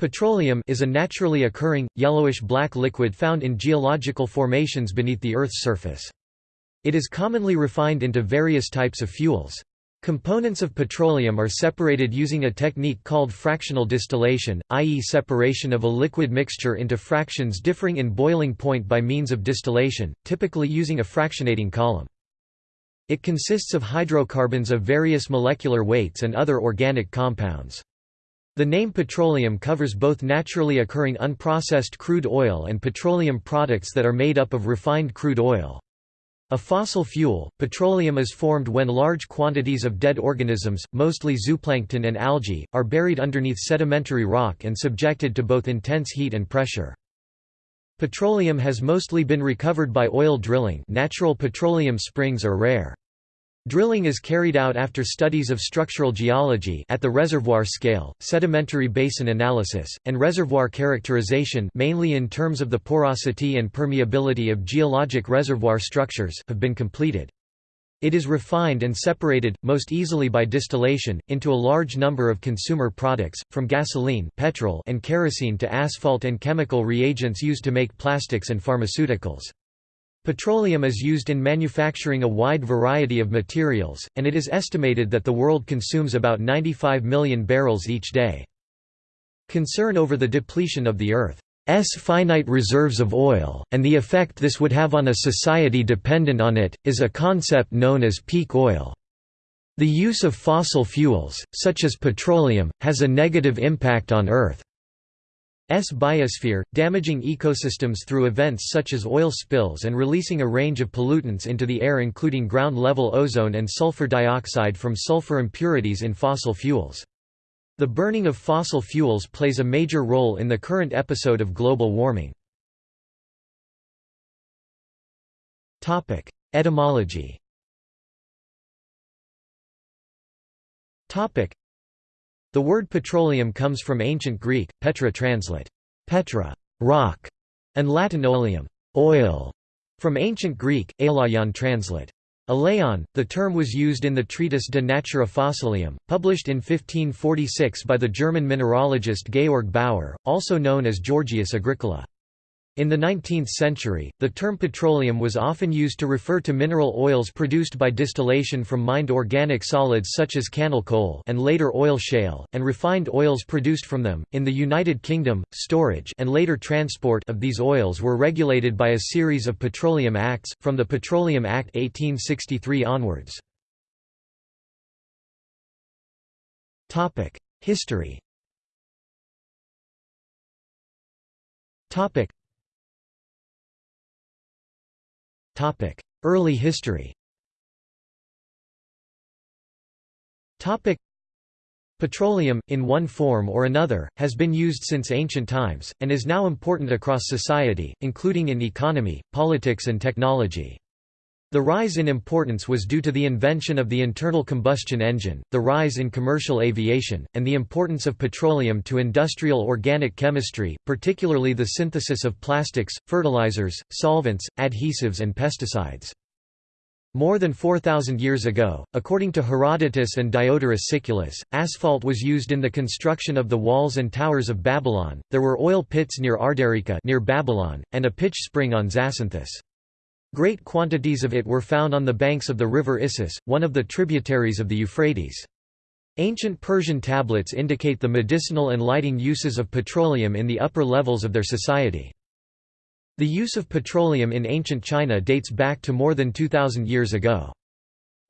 Petroleum is a naturally occurring, yellowish-black liquid found in geological formations beneath the Earth's surface. It is commonly refined into various types of fuels. Components of petroleum are separated using a technique called fractional distillation, i.e. separation of a liquid mixture into fractions differing in boiling point by means of distillation, typically using a fractionating column. It consists of hydrocarbons of various molecular weights and other organic compounds. The name petroleum covers both naturally occurring unprocessed crude oil and petroleum products that are made up of refined crude oil. A fossil fuel, petroleum is formed when large quantities of dead organisms, mostly zooplankton and algae, are buried underneath sedimentary rock and subjected to both intense heat and pressure. Petroleum has mostly been recovered by oil drilling natural petroleum springs are rare. Drilling is carried out after studies of structural geology at the reservoir scale, sedimentary basin analysis, and reservoir characterization mainly in terms of the porosity and permeability of geologic reservoir structures have been completed. It is refined and separated, most easily by distillation, into a large number of consumer products, from gasoline petrol and kerosene to asphalt and chemical reagents used to make plastics and pharmaceuticals. Petroleum is used in manufacturing a wide variety of materials, and it is estimated that the world consumes about 95 million barrels each day. Concern over the depletion of the Earth's finite reserves of oil, and the effect this would have on a society dependent on it, is a concept known as peak oil. The use of fossil fuels, such as petroleum, has a negative impact on Earth. S biosphere, damaging ecosystems through events such as oil spills and releasing a range of pollutants into the air including ground-level ozone and sulfur dioxide from sulfur impurities in fossil fuels. The burning of fossil fuels plays a major role in the current episode of global warming. Etymology the word petroleum comes from ancient Greek, petra translate, petra, rock, and Latin oleum, oil, from ancient Greek, aleion translate, Aleion, the term was used in the treatise De Natura Fossilium, published in 1546 by the German mineralogist Georg Bauer, also known as Georgius Agricola. In the 19th century, the term petroleum was often used to refer to mineral oils produced by distillation from mined organic solids such as cannel coal and later oil shale, and refined oils produced from them. In the United Kingdom, storage and later transport of these oils were regulated by a series of petroleum acts, from the Petroleum Act 1863 onwards. History Early history. Petroleum, in one form or another, has been used since ancient times, and is now important across society, including in economy, politics and technology. The rise in importance was due to the invention of the internal combustion engine, the rise in commercial aviation, and the importance of petroleum to industrial organic chemistry, particularly the synthesis of plastics, fertilizers, solvents, adhesives and pesticides. More than 4,000 years ago, according to Herodotus and Diodorus Siculus, asphalt was used in the construction of the walls and towers of Babylon. There were oil pits near Ardericca near Babylon, and a pitch spring on Zacynthus. Great quantities of it were found on the banks of the river Issus, one of the tributaries of the Euphrates. Ancient Persian tablets indicate the medicinal and lighting uses of petroleum in the upper levels of their society. The use of petroleum in ancient China dates back to more than 2,000 years ago.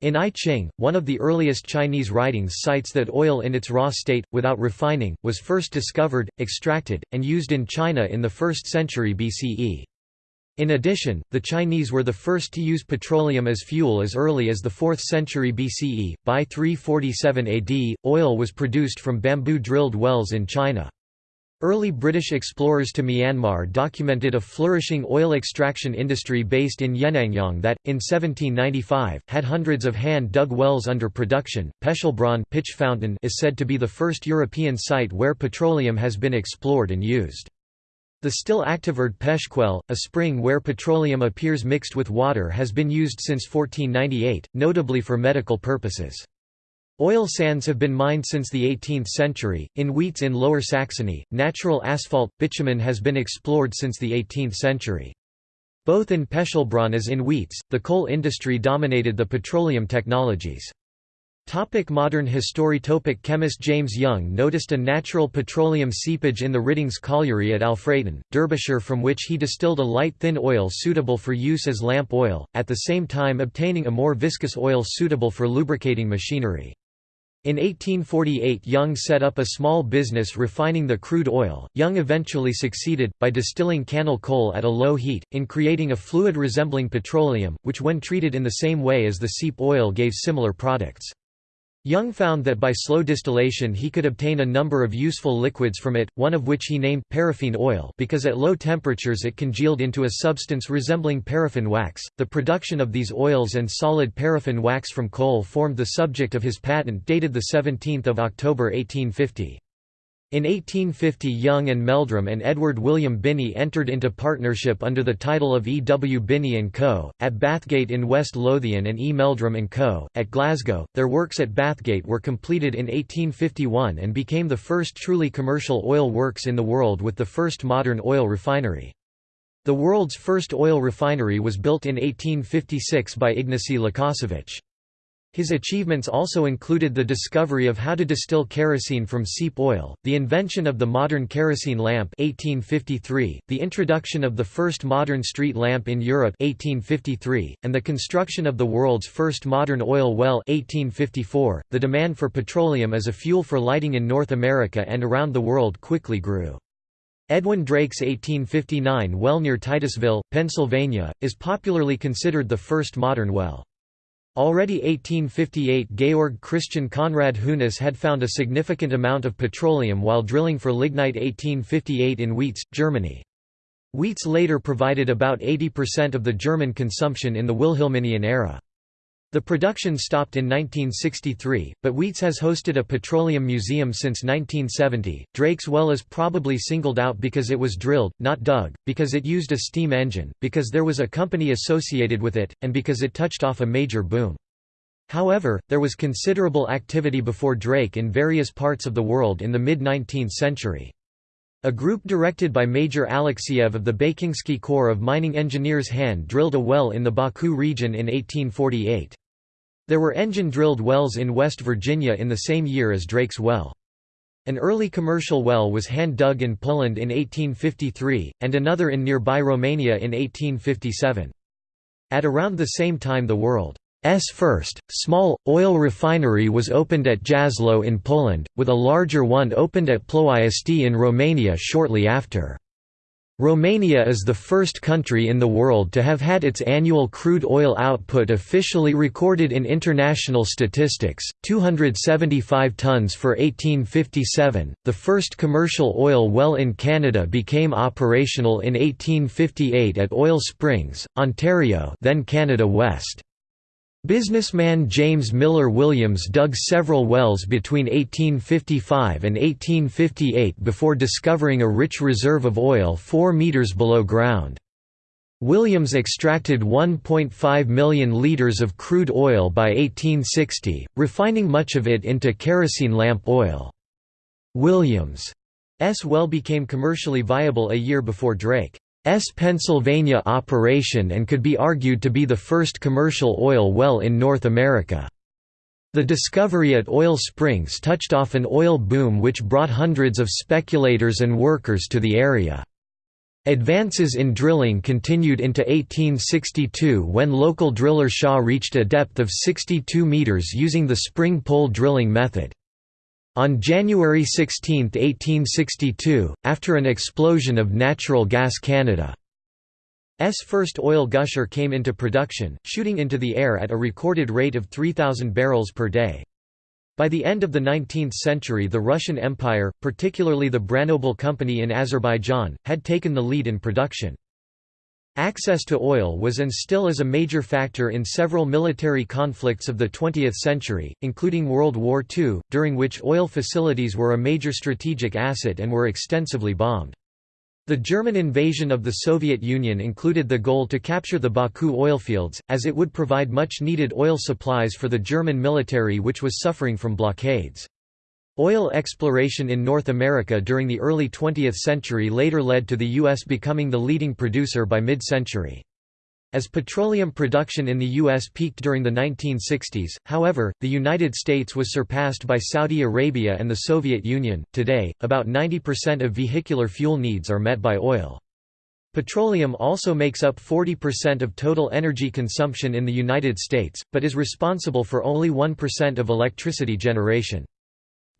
In I Ching, one of the earliest Chinese writings cites that oil in its raw state, without refining, was first discovered, extracted, and used in China in the 1st century BCE. In addition, the Chinese were the first to use petroleum as fuel as early as the 4th century BCE. By 347 AD, oil was produced from bamboo drilled wells in China. Early British explorers to Myanmar documented a flourishing oil extraction industry based in Yenangyaung that, in 1795, had hundreds of hand-dug wells under production. Pechelbronn pitch fountain is said to be the first European site where petroleum has been explored and used. The still active Erdpechquelle, a spring where petroleum appears mixed with water has been used since 1498, notably for medical purposes. Oil sands have been mined since the 18th century. In Wietze in Lower Saxony, natural asphalt, bitumen has been explored since the 18th century. Both in Pechelbronn as in Wietze, the coal industry dominated the petroleum technologies. Topic modern history Topic Chemist James Young noticed a natural petroleum seepage in the Riddings colliery at Alfreton, Derbyshire from which he distilled a light thin oil suitable for use as lamp oil, at the same time obtaining a more viscous oil suitable for lubricating machinery. In 1848 Young set up a small business refining the crude oil. Young eventually succeeded, by distilling cannel coal at a low heat, in creating a fluid resembling petroleum, which when treated in the same way as the seep oil gave similar products. Young found that by slow distillation he could obtain a number of useful liquids from it, one of which he named paraffin oil because at low temperatures it congealed into a substance resembling paraffin wax. The production of these oils and solid paraffin wax from coal formed the subject of his patent dated the 17 October 1850. In 1850 Young and Meldrum and Edward William Binney entered into partnership under the title of E. W. Binney & Co., at Bathgate in West Lothian and E. Meldrum & Co., at Glasgow. Their works at Bathgate were completed in 1851 and became the first truly commercial oil works in the world with the first modern oil refinery. The world's first oil refinery was built in 1856 by Ignacy Łukasiewicz. His achievements also included the discovery of how to distill kerosene from seep oil, the invention of the modern kerosene lamp 1853, the introduction of the first modern street lamp in Europe 1853, and the construction of the world's first modern oil well 1854. .The demand for petroleum as a fuel for lighting in North America and around the world quickly grew. Edwin Drake's 1859 well near Titusville, Pennsylvania, is popularly considered the first modern well. Already 1858 Georg Christian Conrad Hunes had found a significant amount of petroleum while drilling for lignite 1858 in Wietze, Germany. Wietze later provided about 80% of the German consumption in the Wilhelminian era. The production stopped in 1963, but Wietze has hosted a petroleum museum since 1970. Drake's well is probably singled out because it was drilled, not dug, because it used a steam engine, because there was a company associated with it, and because it touched off a major boom. However, there was considerable activity before Drake in various parts of the world in the mid-19th century. A group directed by Major Alexeyev of the Bakinskii Corps of Mining Engineers hand-drilled a well in the Baku region in 1848. There were engine-drilled wells in West Virginia in the same year as Drake's well. An early commercial well was hand-dug in Poland in 1853, and another in nearby Romania in 1857. At around the same time the world's first, small, oil refinery was opened at Jaslo in Poland, with a larger one opened at Ploiești in Romania shortly after. Romania is the first country in the world to have had its annual crude oil output officially recorded in international statistics 275 tons for 1857. The first commercial oil well in Canada became operational in 1858 at Oil Springs, Ontario, then Canada West. Businessman James Miller Williams dug several wells between 1855 and 1858 before discovering a rich reserve of oil 4 metres below ground. Williams extracted 1.5 million litres of crude oil by 1860, refining much of it into kerosene lamp oil. Williams' well became commercially viable a year before Drake. S Pennsylvania operation and could be argued to be the first commercial oil well in North America. The discovery at Oil Springs touched off an oil boom which brought hundreds of speculators and workers to the area. Advances in drilling continued into 1862 when local driller Shaw reached a depth of 62 metres using the spring pole drilling method. On January 16, 1862, after an explosion of Natural Gas Canada's first oil gusher came into production, shooting into the air at a recorded rate of 3,000 barrels per day. By the end of the 19th century the Russian Empire, particularly the Branobel Company in Azerbaijan, had taken the lead in production. Access to oil was and still is a major factor in several military conflicts of the 20th century, including World War II, during which oil facilities were a major strategic asset and were extensively bombed. The German invasion of the Soviet Union included the goal to capture the Baku oilfields, as it would provide much-needed oil supplies for the German military which was suffering from blockades. Oil exploration in North America during the early 20th century later led to the U.S. becoming the leading producer by mid-century. As petroleum production in the U.S. peaked during the 1960s, however, the United States was surpassed by Saudi Arabia and the Soviet Union. Today, about 90% of vehicular fuel needs are met by oil. Petroleum also makes up 40% of total energy consumption in the United States, but is responsible for only 1% of electricity generation.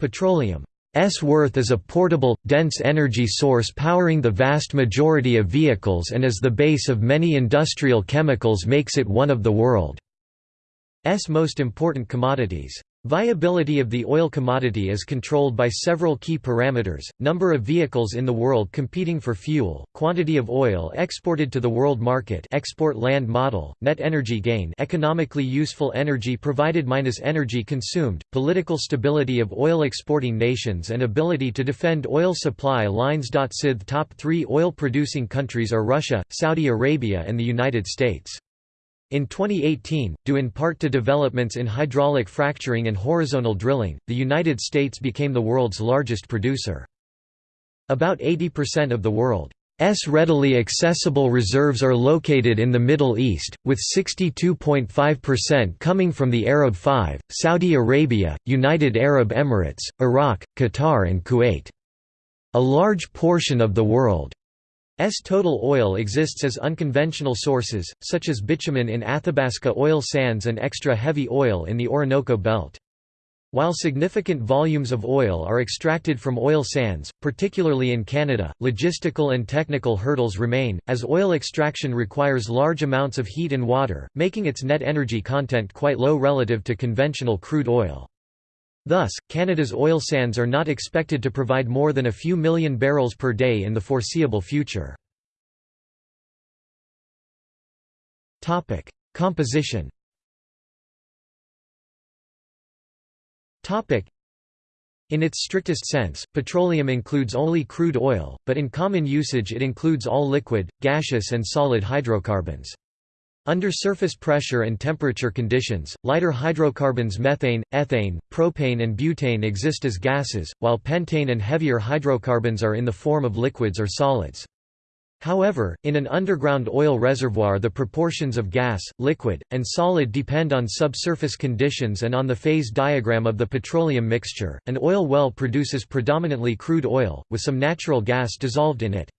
Petroleum S worth is a portable, dense energy source powering the vast majority of vehicles and as the base of many industrial chemicals makes it one of the world's most important commodities. Viability of the oil commodity is controlled by several key parameters, number of vehicles in the world competing for fuel, quantity of oil exported to the world market export land model, net energy gain economically useful energy provided minus energy consumed, political stability of oil exporting nations and ability to defend oil supply lines. SIDH top three oil-producing countries are Russia, Saudi Arabia and the United States. In 2018, due in part to developments in hydraulic fracturing and horizontal drilling, the United States became the world's largest producer. About 80% of the world's readily accessible reserves are located in the Middle East, with 62.5% coming from the Arab Five, Saudi Arabia, United Arab Emirates, Iraq, Qatar and Kuwait. A large portion of the world S total oil exists as unconventional sources, such as bitumen in Athabasca oil sands and extra heavy oil in the Orinoco Belt. While significant volumes of oil are extracted from oil sands, particularly in Canada, logistical and technical hurdles remain, as oil extraction requires large amounts of heat and water, making its net energy content quite low relative to conventional crude oil. Thus, Canada's oil sands are not expected to provide more than a few million barrels per day in the foreseeable future. Composition in its strictest sense, petroleum includes only crude oil, but in common usage it includes all liquid, gaseous and solid hydrocarbons. Under surface pressure and temperature conditions, lighter hydrocarbons methane, ethane, propane and butane exist as gases, while pentane and heavier hydrocarbons are in the form of liquids or solids. However, in an underground oil reservoir the proportions of gas, liquid, and solid depend on subsurface conditions and on the phase diagram of the petroleum mixture. An oil well produces predominantly crude oil, with some natural gas dissolved in it.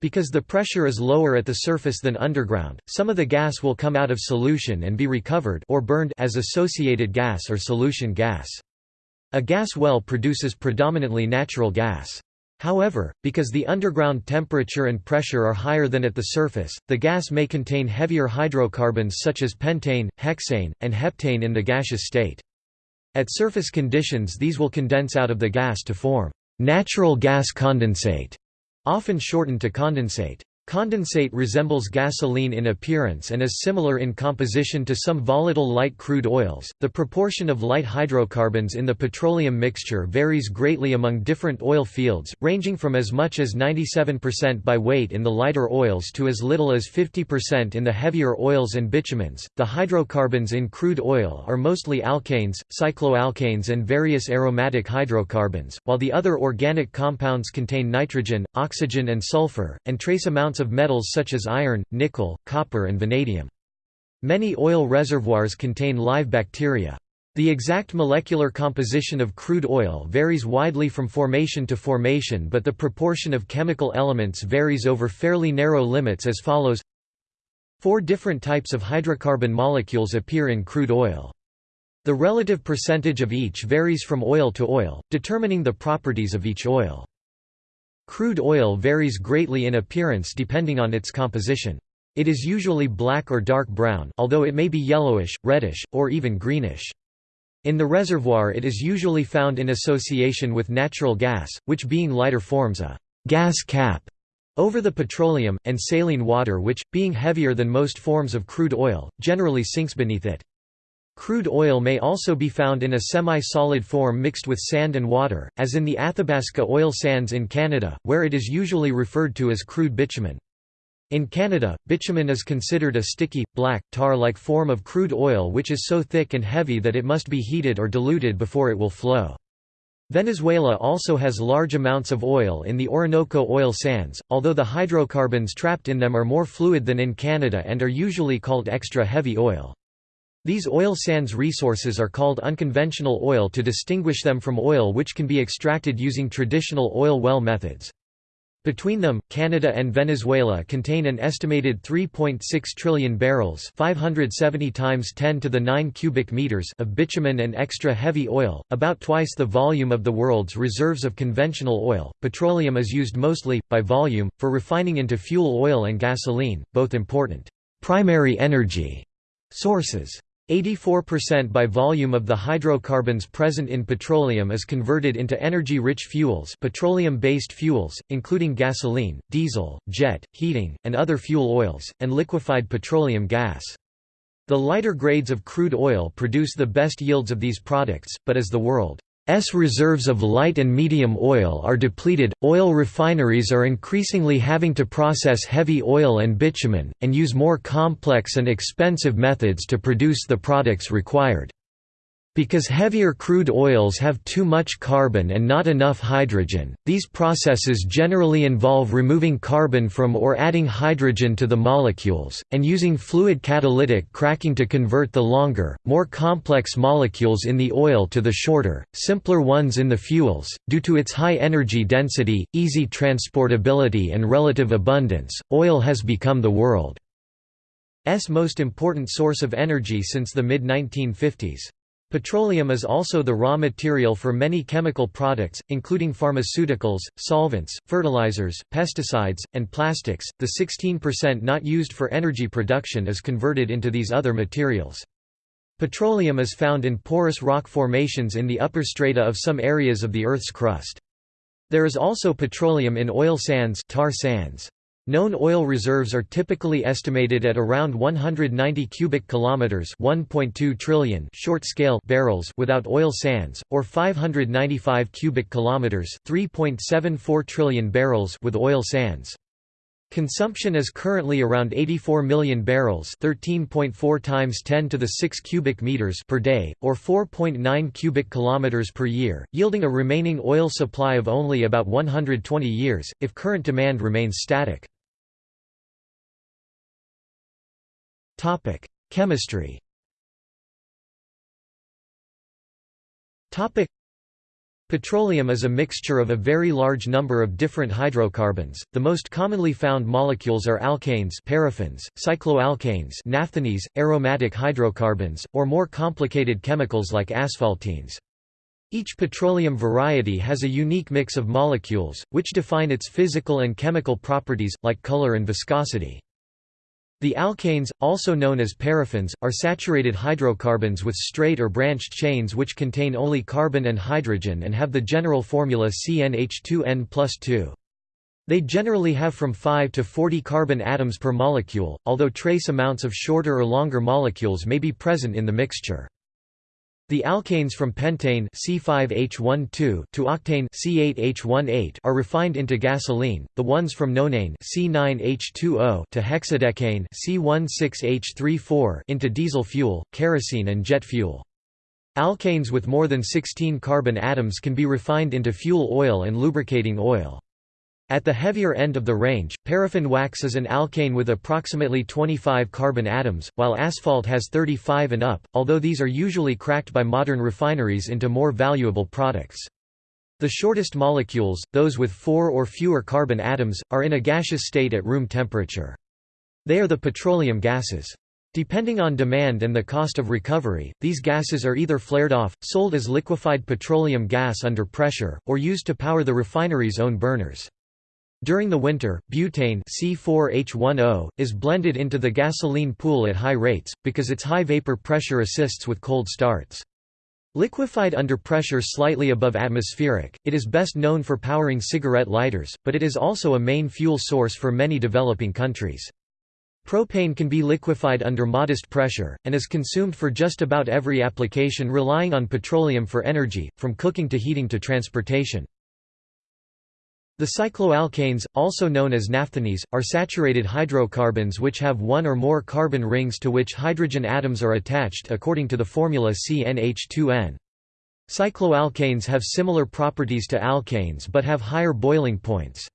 Because the pressure is lower at the surface than underground, some of the gas will come out of solution and be recovered or burned as associated gas or solution gas. A gas well produces predominantly natural gas. However, because the underground temperature and pressure are higher than at the surface, the gas may contain heavier hydrocarbons such as pentane, hexane, and heptane in the gaseous state. At surface conditions these will condense out of the gas to form natural gas condensate often shortened to condensate. Condensate resembles gasoline in appearance and is similar in composition to some volatile light crude oils. The proportion of light hydrocarbons in the petroleum mixture varies greatly among different oil fields, ranging from as much as 97% by weight in the lighter oils to as little as 50% in the heavier oils and bitumens. The hydrocarbons in crude oil are mostly alkanes, cycloalkanes, and various aromatic hydrocarbons, while the other organic compounds contain nitrogen, oxygen, and sulfur, and trace amounts of metals such as iron, nickel, copper and vanadium. Many oil reservoirs contain live bacteria. The exact molecular composition of crude oil varies widely from formation to formation but the proportion of chemical elements varies over fairly narrow limits as follows Four different types of hydrocarbon molecules appear in crude oil. The relative percentage of each varies from oil to oil, determining the properties of each oil. Crude oil varies greatly in appearance depending on its composition. It is usually black or dark brown although it may be yellowish, reddish, or even greenish. In the reservoir it is usually found in association with natural gas, which being lighter forms a «gas cap» over the petroleum, and saline water which, being heavier than most forms of crude oil, generally sinks beneath it. Crude oil may also be found in a semi-solid form mixed with sand and water, as in the Athabasca oil sands in Canada, where it is usually referred to as crude bitumen. In Canada, bitumen is considered a sticky, black, tar-like form of crude oil which is so thick and heavy that it must be heated or diluted before it will flow. Venezuela also has large amounts of oil in the Orinoco oil sands, although the hydrocarbons trapped in them are more fluid than in Canada and are usually called extra heavy oil. These oil sands resources are called unconventional oil to distinguish them from oil which can be extracted using traditional oil well methods. Between them, Canada and Venezuela contain an estimated 3.6 trillion barrels 570 times 10 to the 9 cubic meters of bitumen and extra heavy oil, about twice the volume of the world's reserves of conventional oil. Petroleum is used mostly, by volume, for refining into fuel oil and gasoline, both important primary energy sources. 84% by volume of the hydrocarbons present in petroleum is converted into energy-rich fuels petroleum-based fuels, including gasoline, diesel, jet, heating, and other fuel oils, and liquefied petroleum gas. The lighter grades of crude oil produce the best yields of these products, but as the world S reserves of light and medium oil are depleted, oil refineries are increasingly having to process heavy oil and bitumen, and use more complex and expensive methods to produce the products required. Because heavier crude oils have too much carbon and not enough hydrogen, these processes generally involve removing carbon from or adding hydrogen to the molecules, and using fluid catalytic cracking to convert the longer, more complex molecules in the oil to the shorter, simpler ones in the fuels. Due to its high energy density, easy transportability, and relative abundance, oil has become the world's most important source of energy since the mid 1950s. Petroleum is also the raw material for many chemical products, including pharmaceuticals, solvents, fertilizers, pesticides, and plastics. The 16% not used for energy production is converted into these other materials. Petroleum is found in porous rock formations in the upper strata of some areas of the Earth's crust. There is also petroleum in oil sands, tar sands. Known oil reserves are typically estimated at around 190 cubic kilometers, 1.2 trillion short-scale barrels without oil sands, or 595 cubic kilometers, 3.74 trillion barrels with oil sands. Consumption is currently around 84 million barrels, 13.4 times 10 to the 6 cubic meters per day, or 4.9 cubic kilometers per year, yielding a remaining oil supply of only about 120 years if current demand remains static. Topic: Chemistry. Topic: Petroleum is a mixture of a very large number of different hydrocarbons. The most commonly found molecules are alkanes, paraffins, cycloalkanes, naphthenes, aromatic hydrocarbons, or more complicated chemicals like asphaltenes. Each petroleum variety has a unique mix of molecules, which define its physical and chemical properties, like color and viscosity. The alkanes, also known as paraffins, are saturated hydrocarbons with straight or branched chains which contain only carbon and hydrogen and have the general formula CnH2n plus 2. They generally have from 5 to 40 carbon atoms per molecule, although trace amounts of shorter or longer molecules may be present in the mixture. The alkanes from pentane C5H12 to octane C8H18 are refined into gasoline. The ones from nonane C9H20 to hexadecane C16H34 into diesel fuel, kerosene and jet fuel. Alkanes with more than 16 carbon atoms can be refined into fuel oil and lubricating oil. At the heavier end of the range, paraffin wax is an alkane with approximately 25 carbon atoms, while asphalt has 35 and up, although these are usually cracked by modern refineries into more valuable products. The shortest molecules, those with four or fewer carbon atoms, are in a gaseous state at room temperature. They are the petroleum gases. Depending on demand and the cost of recovery, these gases are either flared off, sold as liquefied petroleum gas under pressure, or used to power the refinery's own burners. During the winter, butane C4H10 is blended into the gasoline pool at high rates, because its high vapor pressure assists with cold starts. Liquefied under pressure slightly above atmospheric, it is best known for powering cigarette lighters, but it is also a main fuel source for many developing countries. Propane can be liquefied under modest pressure, and is consumed for just about every application relying on petroleum for energy, from cooking to heating to transportation. The cycloalkanes, also known as naphthenes, are saturated hydrocarbons which have one or more carbon rings to which hydrogen atoms are attached according to the formula CnH2n. Cycloalkanes have similar properties to alkanes but have higher boiling points.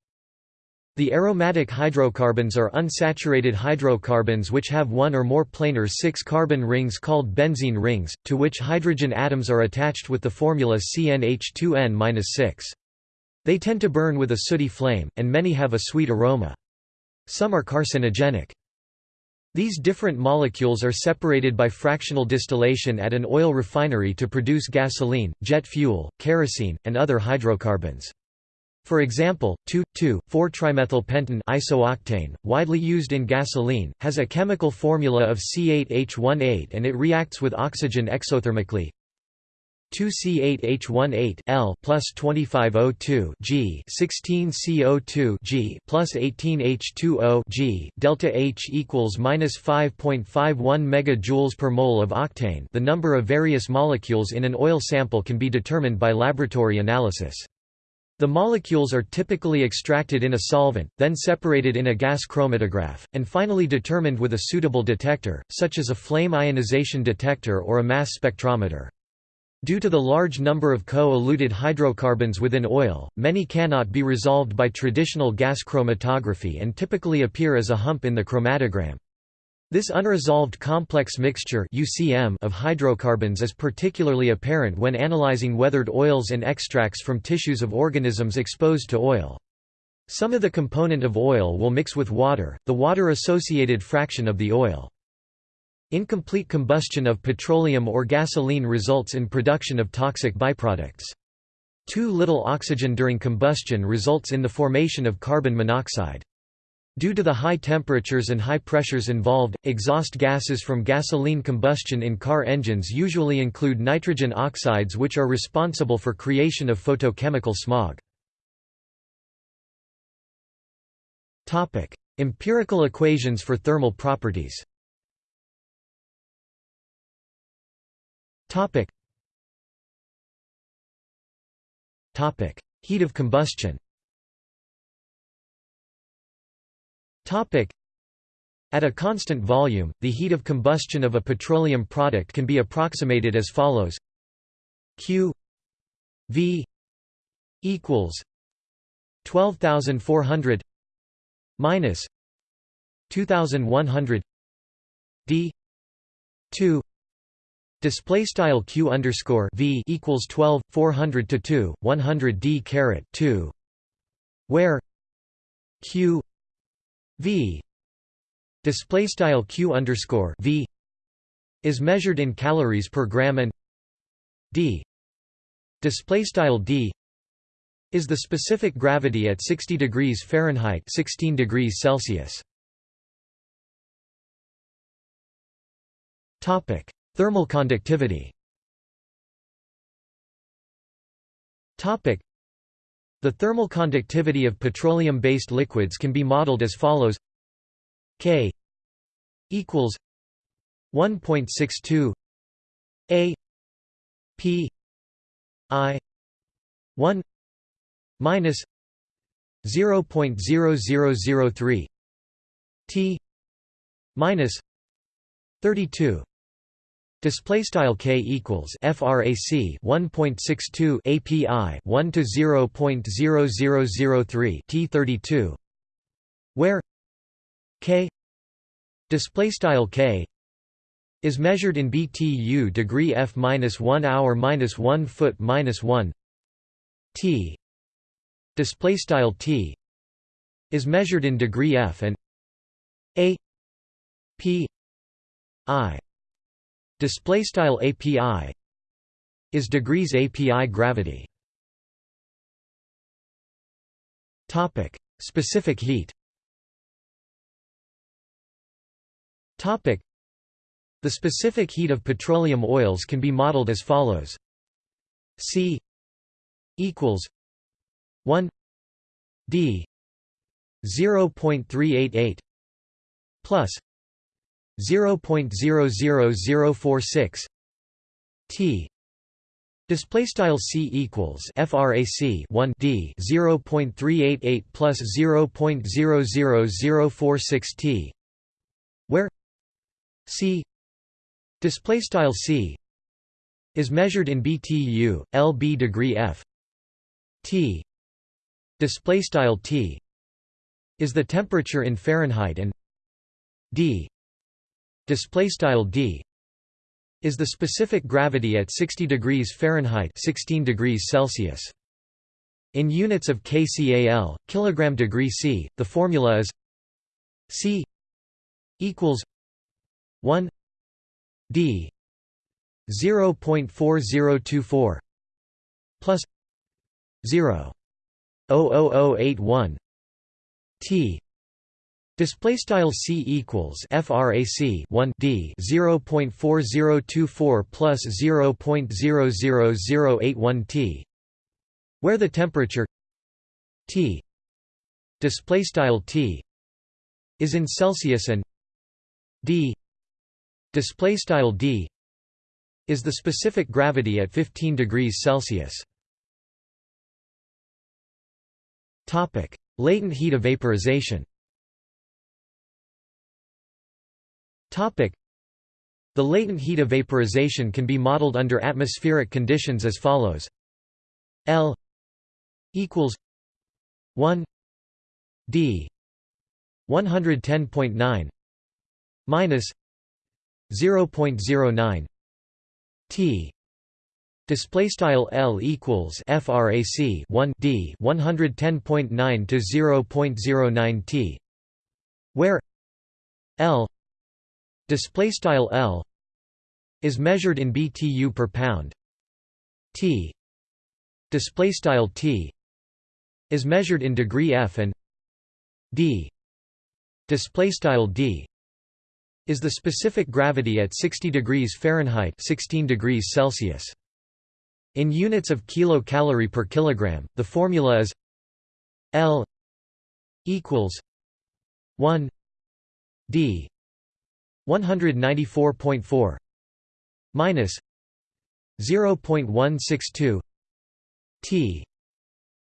The aromatic hydrocarbons are unsaturated hydrocarbons which have one or more planar six-carbon rings called benzene rings, to which hydrogen atoms are attached with the formula CnH2n-6. They tend to burn with a sooty flame, and many have a sweet aroma. Some are carcinogenic. These different molecules are separated by fractional distillation at an oil refinery to produce gasoline, jet fuel, kerosene, and other hydrocarbons. For example, 2,2,4-trimethylpentane isooctane, widely used in gasoline, has a chemical formula of C8H18 and it reacts with oxygen exothermically. 2C8H18 L plus 25O2 G 16CO2 G plus 18H2O G delta H equals minus 5.51 megajoules per mole of octane. The number of various molecules in an oil sample can be determined by laboratory analysis. The molecules are typically extracted in a solvent, then separated in a gas chromatograph, and finally determined with a suitable detector, such as a flame ionization detector or a mass spectrometer. Due to the large number of co-eluted hydrocarbons within oil, many cannot be resolved by traditional gas chromatography and typically appear as a hump in the chromatogram. This unresolved complex mixture UCM of hydrocarbons is particularly apparent when analyzing weathered oils and extracts from tissues of organisms exposed to oil. Some of the component of oil will mix with water, the water-associated fraction of the oil. Incomplete combustion of petroleum or gasoline results in production of toxic byproducts. Too little oxygen during combustion results in the formation of carbon monoxide. Due to the high temperatures and high pressures involved, exhaust gases from gasoline combustion in car engines usually include nitrogen oxides which are responsible for creation of photochemical smog. Empirical equations for thermal properties Heat of combustion. Topic. At a constant volume, the heat of combustion of a petroleum product can be approximated as follows. Q V equals 12400 minus 2100 D 2 Display style q underscore v equals 12 400 to 2 100 d caret 2, where q V display style Q underscore V is measured in calories per gram and D display style D is the specific gravity at 60 degrees Fahrenheit 16 degrees Celsius. Topic thermal conductivity. The thermal conductivity of petroleum-based liquids can be modeled as follows. K equals 1.62 A P I 1 minus 0.0003 T minus 32 Display style k equals frac 1.62 API 1 to 0.0003 T32 where k display style k is measured in BTU degree F minus 1 hour minus 1 foot minus 1 T display style T is measured in degree F and A P I display style API is degrees API gravity. Topic specific heat. Topic the specific heat of petroleum oils can be modeled as follows. C equals 1 D 0.388 plus 0.00046 T Display style c equals frac 1 d 0.388 plus 0.00046 t, where c display style c is measured in BTU, lb degree f t display style t is the temperature in Fahrenheit and d display style d is the specific gravity at 60 degrees Fahrenheit 16 degrees Celsius. In units of kcal, kilogram degree C, the formula is C equals 1 d 0.4024 plus 0.00081 t Display style c equals frac 1 d 0.4024 plus 0.00081 t, where the temperature T display style T is in Celsius and d display style d is the specific gravity at 15 degrees Celsius. Topic: Latent heat of Topic: The latent heat of vaporization can be modeled under atmospheric conditions as follows: L equals 1 d 110.9 minus 0.09 t. Display style L equals frac 1 d 110.9 to 0.09 t where L display style L is measured in BTU per pound. T display style T is measured in degree F and D. Display style D is the specific gravity at 60 degrees Fahrenheit 16 degrees Celsius. In units of kilocalorie per kilogram, the formula is L equals 1 d 194.4 minus 0.162 t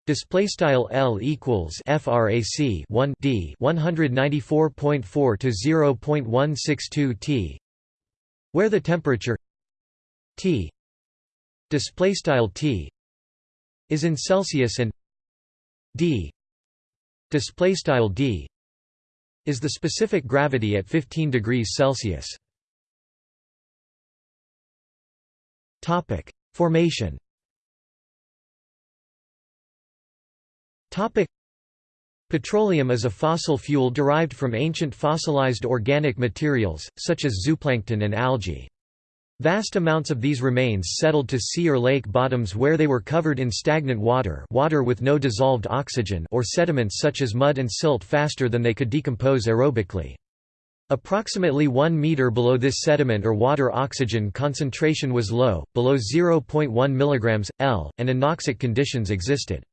Display style L equals frac 1 d 194.4 to 0.162 T, where the temperature T display style T is in Celsius and D display style D is the specific gravity at 15 degrees Celsius. Topic: Formation Petroleum is a fossil fuel derived from ancient fossilized organic materials, such as zooplankton and algae. Vast amounts of these remains settled to sea or lake bottoms where they were covered in stagnant water water with no dissolved oxygen or sediments such as mud and silt faster than they could decompose aerobically. Approximately 1 meter below this sediment or water oxygen concentration was low, below 0.1 mg, L, and anoxic conditions existed.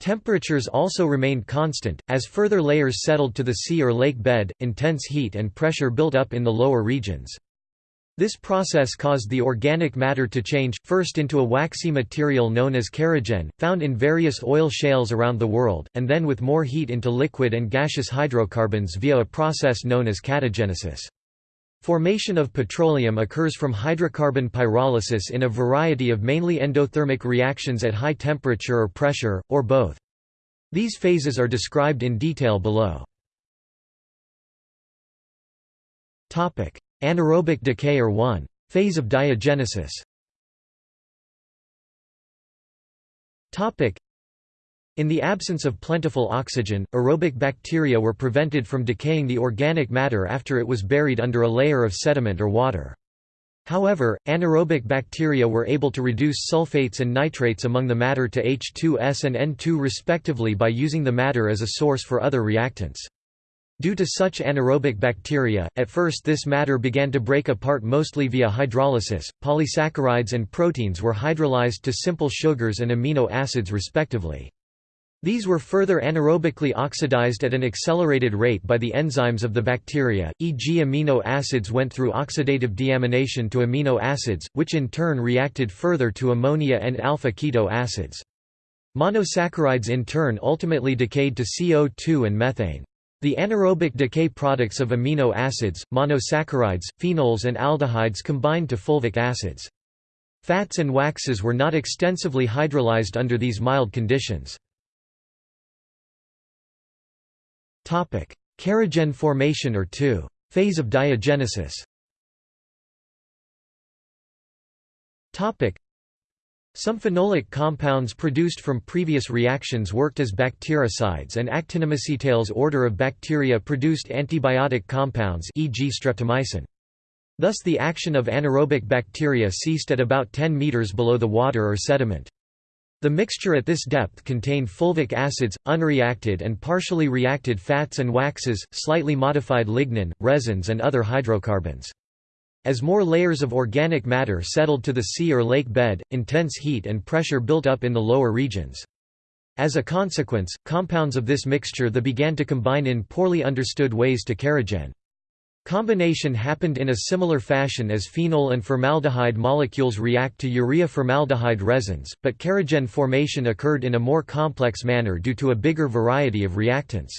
Temperatures also remained constant, as further layers settled to the sea or lake bed, intense heat and pressure built up in the lower regions. This process caused the organic matter to change, first into a waxy material known as kerogen, found in various oil shales around the world, and then with more heat into liquid and gaseous hydrocarbons via a process known as catagenesis. Formation of petroleum occurs from hydrocarbon pyrolysis in a variety of mainly endothermic reactions at high temperature or pressure, or both. These phases are described in detail below. Anaerobic decay or 1. Phase of diagenesis in the absence of plentiful oxygen, aerobic bacteria were prevented from decaying the organic matter after it was buried under a layer of sediment or water. However, anaerobic bacteria were able to reduce sulfates and nitrates among the matter to H2S and N2 respectively by using the matter as a source for other reactants. Due to such anaerobic bacteria, at first this matter began to break apart mostly via hydrolysis. Polysaccharides and proteins were hydrolyzed to simple sugars and amino acids respectively. These were further anaerobically oxidized at an accelerated rate by the enzymes of the bacteria, e.g. amino acids went through oxidative deamination to amino acids, which in turn reacted further to ammonia and alpha-keto acids. Monosaccharides in turn ultimately decayed to CO2 and methane. The anaerobic decay products of amino acids, monosaccharides, phenols and aldehydes combined to fulvic acids. Fats and waxes were not extensively hydrolyzed under these mild conditions. Kerogen formation or 2. Phase of diagenesis some phenolic compounds produced from previous reactions worked as bactericides and actinomycetales order of bacteria produced antibiotic compounds e.g. streptomycin. Thus the action of anaerobic bacteria ceased at about 10 meters below the water or sediment. The mixture at this depth contained fulvic acids, unreacted and partially reacted fats and waxes, slightly modified lignin, resins and other hydrocarbons. As more layers of organic matter settled to the sea or lake bed, intense heat and pressure built up in the lower regions. As a consequence, compounds of this mixture the began to combine in poorly understood ways to kerogen. Combination happened in a similar fashion as phenol and formaldehyde molecules react to urea-formaldehyde resins, but kerogen formation occurred in a more complex manner due to a bigger variety of reactants.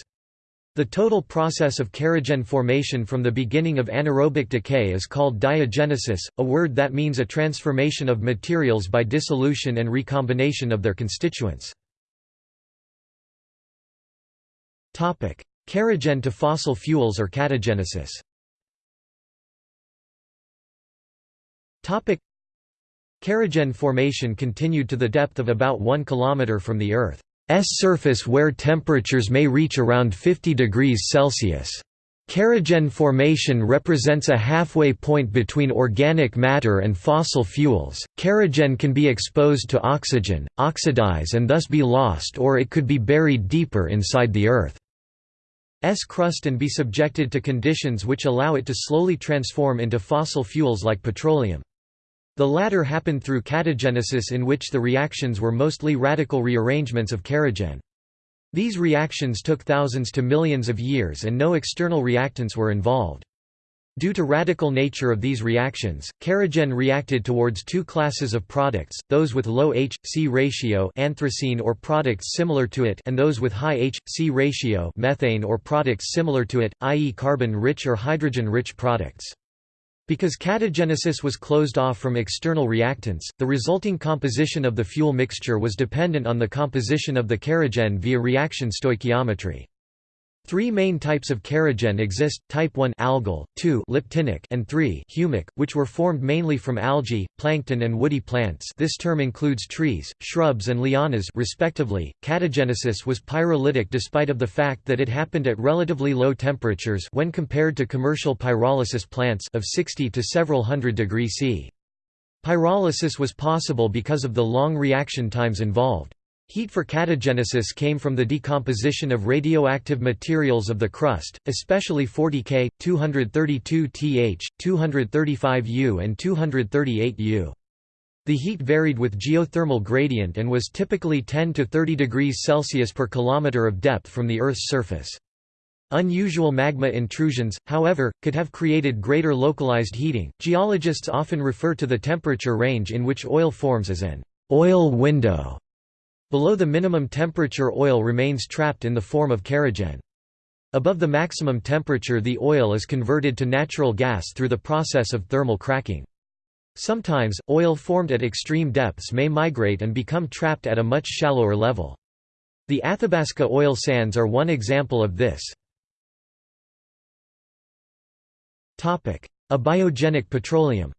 The total process of kerogen formation from the beginning of anaerobic decay is called diagenesis, a word that means a transformation of materials by dissolution and recombination of their constituents. Kerogen to fossil fuels or catagenesis Kerogen formation continued to the depth of about 1 km from the Earth's surface where temperatures may reach around 50 degrees Celsius. Kerogen formation represents a halfway point between organic matter and fossil fuels. Kerogen can be exposed to oxygen, oxidize and thus be lost or it could be buried deeper inside the Earth's crust and be subjected to conditions which allow it to slowly transform into fossil fuels like petroleum. The latter happened through catagenesis in which the reactions were mostly radical rearrangements of kerogen. These reactions took thousands to millions of years and no external reactants were involved. Due to radical nature of these reactions, kerogen reacted towards two classes of products, those with low H-C ratio anthracene or products similar to it and those with high H-C ratio methane or products similar to it, i.e. carbon-rich or hydrogen-rich products. Because catagenesis was closed off from external reactants, the resulting composition of the fuel mixture was dependent on the composition of the kerogen via reaction stoichiometry. Three main types of kerogen exist, type 1 algal, 2 liptinic and 3 humic, which were formed mainly from algae, plankton and woody plants this term includes trees, shrubs and lianas respectively. Catagenesis was pyrolytic despite of the fact that it happened at relatively low temperatures when compared to commercial pyrolysis plants of 60 to several hundred degrees C. Pyrolysis was possible because of the long reaction times involved. Heat for catagenesis came from the decomposition of radioactive materials of the crust, especially 40K, 232Th, 235U and 238U. The heat varied with geothermal gradient and was typically 10 to 30 degrees Celsius per kilometer of depth from the Earth's surface. Unusual magma intrusions, however, could have created greater localized heating. Geologists often refer to the temperature range in which oil forms as an oil window. Below the minimum temperature oil remains trapped in the form of kerogen. Above the maximum temperature the oil is converted to natural gas through the process of thermal cracking. Sometimes, oil formed at extreme depths may migrate and become trapped at a much shallower level. The Athabasca oil sands are one example of this. Abiogenic petroleum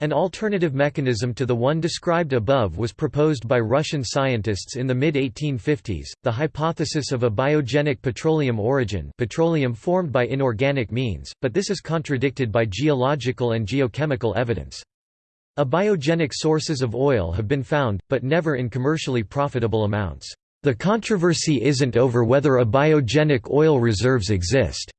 an alternative mechanism to the one described above was proposed by Russian scientists in the mid-1850s, the hypothesis of abiogenic petroleum origin petroleum formed by inorganic means, but this is contradicted by geological and geochemical evidence. Abiogenic sources of oil have been found, but never in commercially profitable amounts. The controversy isn't over whether abiogenic oil reserves exist,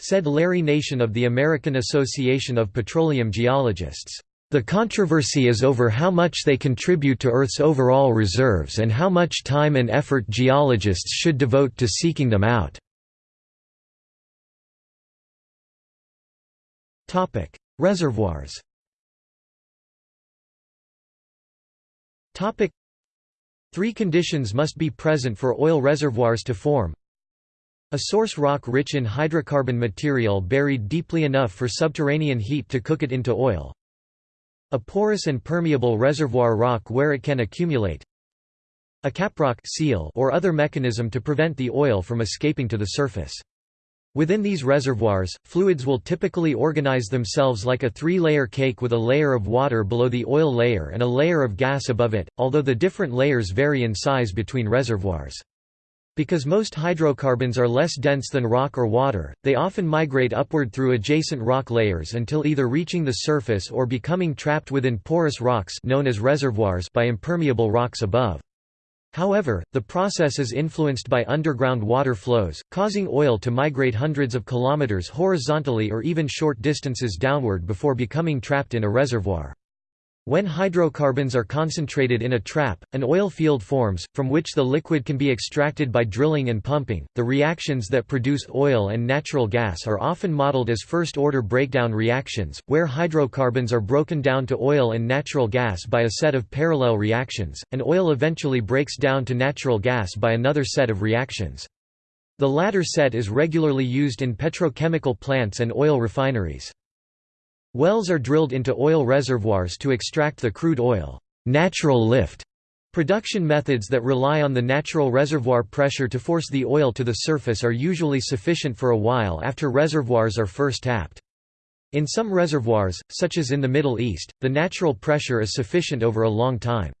said Larry Nation of the American Association of Petroleum Geologists. The controversy is over how much they contribute to Earth's overall reserves and how much time and effort geologists should devote to seeking them out. Reservoirs Three conditions must be present for oil reservoirs to form. A source rock rich in hydrocarbon material buried deeply enough for subterranean heat to cook it into oil. A porous and permeable reservoir rock where it can accumulate. A caprock seal or other mechanism to prevent the oil from escaping to the surface. Within these reservoirs, fluids will typically organize themselves like a three-layer cake with a layer of water below the oil layer and a layer of gas above it, although the different layers vary in size between reservoirs. Because most hydrocarbons are less dense than rock or water, they often migrate upward through adjacent rock layers until either reaching the surface or becoming trapped within porous rocks known as reservoirs by impermeable rocks above. However, the process is influenced by underground water flows, causing oil to migrate hundreds of kilometers horizontally or even short distances downward before becoming trapped in a reservoir. When hydrocarbons are concentrated in a trap, an oil field forms, from which the liquid can be extracted by drilling and pumping. The reactions that produce oil and natural gas are often modeled as first order breakdown reactions, where hydrocarbons are broken down to oil and natural gas by a set of parallel reactions, and oil eventually breaks down to natural gas by another set of reactions. The latter set is regularly used in petrochemical plants and oil refineries. Wells are drilled into oil reservoirs to extract the crude oil. Natural lift Production methods that rely on the natural reservoir pressure to force the oil to the surface are usually sufficient for a while after reservoirs are first tapped. In some reservoirs, such as in the Middle East, the natural pressure is sufficient over a long time.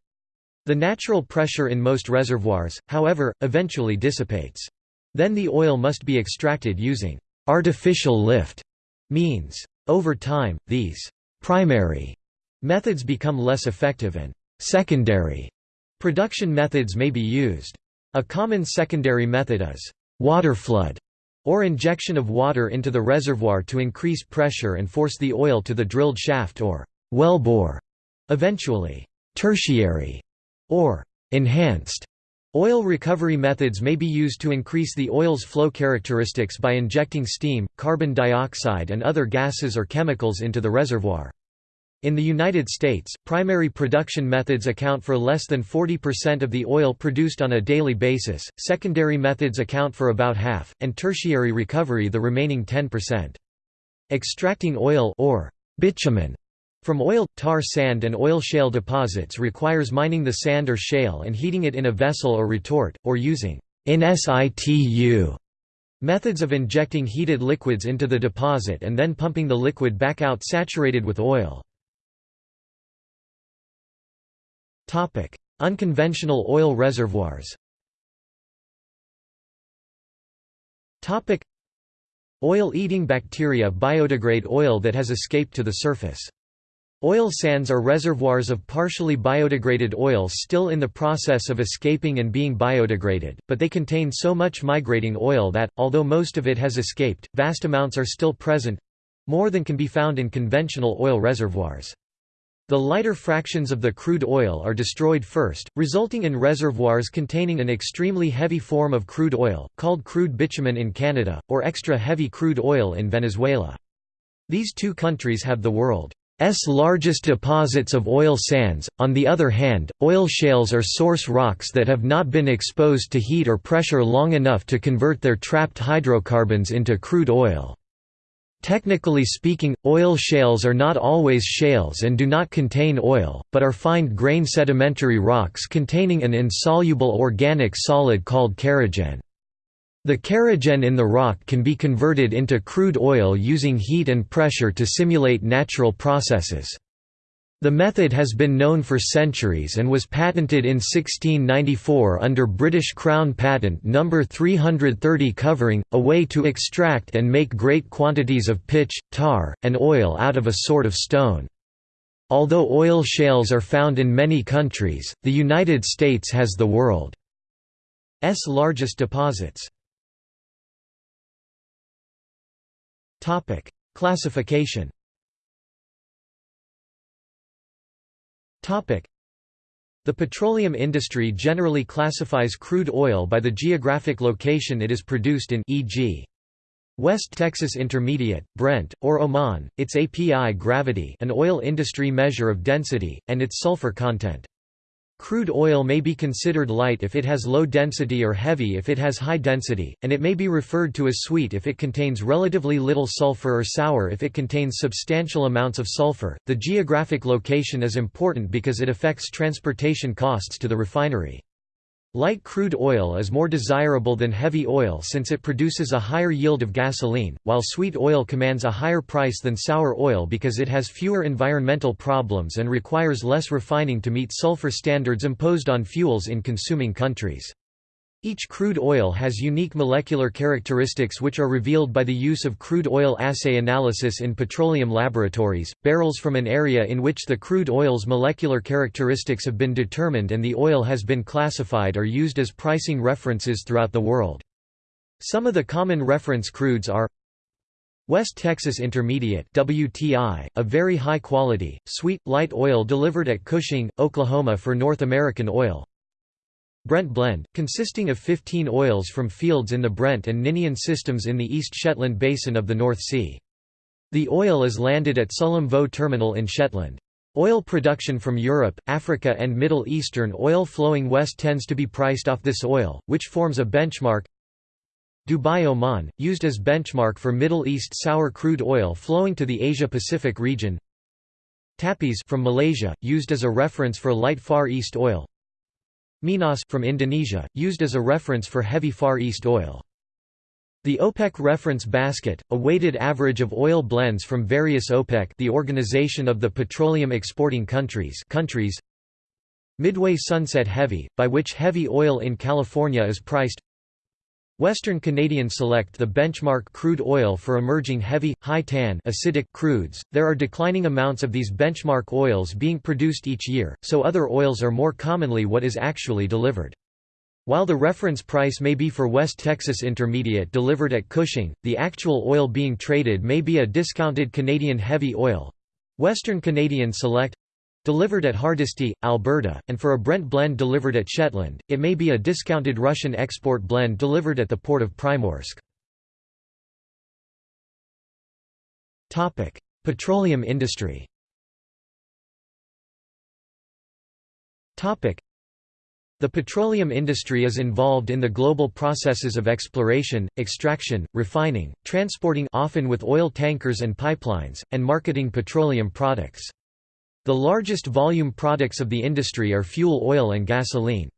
The natural pressure in most reservoirs, however, eventually dissipates. Then the oil must be extracted using artificial lift means. Over time, these primary methods become less effective and secondary production methods may be used. A common secondary method is water flood or injection of water into the reservoir to increase pressure and force the oil to the drilled shaft or wellbore. Eventually, tertiary or enhanced Oil recovery methods may be used to increase the oil's flow characteristics by injecting steam, carbon dioxide and other gases or chemicals into the reservoir. In the United States, primary production methods account for less than 40% of the oil produced on a daily basis, secondary methods account for about half, and tertiary recovery the remaining 10%. Extracting oil or bitumen from oil, tar sand and oil shale deposits requires mining the sand or shale and heating it in a vessel or retort, or using in situ methods of injecting heated liquids into the deposit and then pumping the liquid back out saturated with oil. Unconventional oil reservoirs Oil-eating bacteria biodegrade oil that has escaped to the surface. Oil sands are reservoirs of partially biodegraded oil still in the process of escaping and being biodegraded, but they contain so much migrating oil that, although most of it has escaped, vast amounts are still present—more than can be found in conventional oil reservoirs. The lighter fractions of the crude oil are destroyed first, resulting in reservoirs containing an extremely heavy form of crude oil, called crude bitumen in Canada, or extra heavy crude oil in Venezuela. These two countries have the world S largest deposits of oil sands. On the other hand, oil shales are source rocks that have not been exposed to heat or pressure long enough to convert their trapped hydrocarbons into crude oil. Technically speaking, oil shales are not always shales and do not contain oil, but are fine-grained sedimentary rocks containing an insoluble organic solid called kerogen. The kerogen in the rock can be converted into crude oil using heat and pressure to simulate natural processes. The method has been known for centuries and was patented in 1694 under British Crown Patent No. 330 covering, a way to extract and make great quantities of pitch, tar, and oil out of a sort of stone. Although oil shales are found in many countries, the United States has the world's largest deposits. Topic: Classification. Topic: The petroleum industry generally classifies crude oil by the geographic location it is produced in e.g. West Texas Intermediate, Brent, or Oman, its API gravity an oil industry measure of density, and its sulfur content. Crude oil may be considered light if it has low density or heavy if it has high density, and it may be referred to as sweet if it contains relatively little sulfur or sour if it contains substantial amounts of sulfur. The geographic location is important because it affects transportation costs to the refinery. Light crude oil is more desirable than heavy oil since it produces a higher yield of gasoline, while sweet oil commands a higher price than sour oil because it has fewer environmental problems and requires less refining to meet sulfur standards imposed on fuels in consuming countries. Each crude oil has unique molecular characteristics which are revealed by the use of crude oil assay analysis in petroleum laboratories. Barrels from an area in which the crude oil's molecular characteristics have been determined and the oil has been classified are used as pricing references throughout the world. Some of the common reference crudes are West Texas Intermediate WTI, a very high quality, sweet, light oil delivered at Cushing, Oklahoma for North American Oil Brent Blend, consisting of 15 oils from fields in the Brent and Ninian systems in the East Shetland Basin of the North Sea. The oil is landed at Sullom Voe Terminal in Shetland. Oil production from Europe, Africa and Middle Eastern oil flowing west tends to be priced off this oil, which forms a benchmark Dubai Oman, used as benchmark for Middle East sour crude oil flowing to the Asia-Pacific region Tapis from Malaysia, used as a reference for light Far East oil Minas from Indonesia, used as a reference for heavy Far East oil. The OPEC reference basket, a weighted average of oil blends from various OPEC the Organization of the Petroleum Exporting Countries countries Midway Sunset Heavy, by which heavy oil in California is priced Western Canadian Select the benchmark crude oil for emerging heavy, high-tan acidic crudes. There are declining amounts of these benchmark oils being produced each year, so other oils are more commonly what is actually delivered. While the reference price may be for West Texas Intermediate delivered at Cushing, the actual oil being traded may be a discounted Canadian heavy oil. Western Canadian Select Delivered at Hardisty, Alberta, and for a Brent blend delivered at Shetland, it may be a discounted Russian export blend delivered at the port of Primorsk. Petroleum industry the petroleum industry is involved in the global processes of exploration, extraction, refining, transporting often with oil tankers and pipelines, and marketing petroleum products. The largest volume products of the industry are fuel oil and gasoline.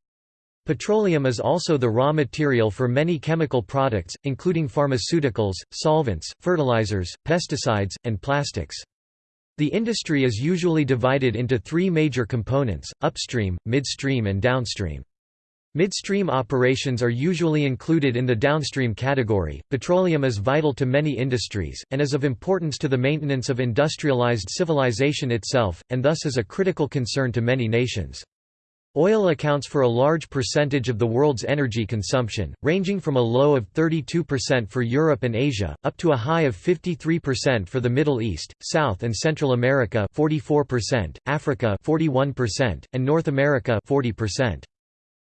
Petroleum is also the raw material for many chemical products, including pharmaceuticals, solvents, fertilizers, pesticides, and plastics. The industry is usually divided into three major components, upstream, midstream and downstream. Midstream operations are usually included in the downstream category. Petroleum is vital to many industries, and is of importance to the maintenance of industrialized civilization itself, and thus is a critical concern to many nations. Oil accounts for a large percentage of the world's energy consumption, ranging from a low of 32% for Europe and Asia, up to a high of 53% for the Middle East, South and Central America 44%, Africa 41%, and North America 40%.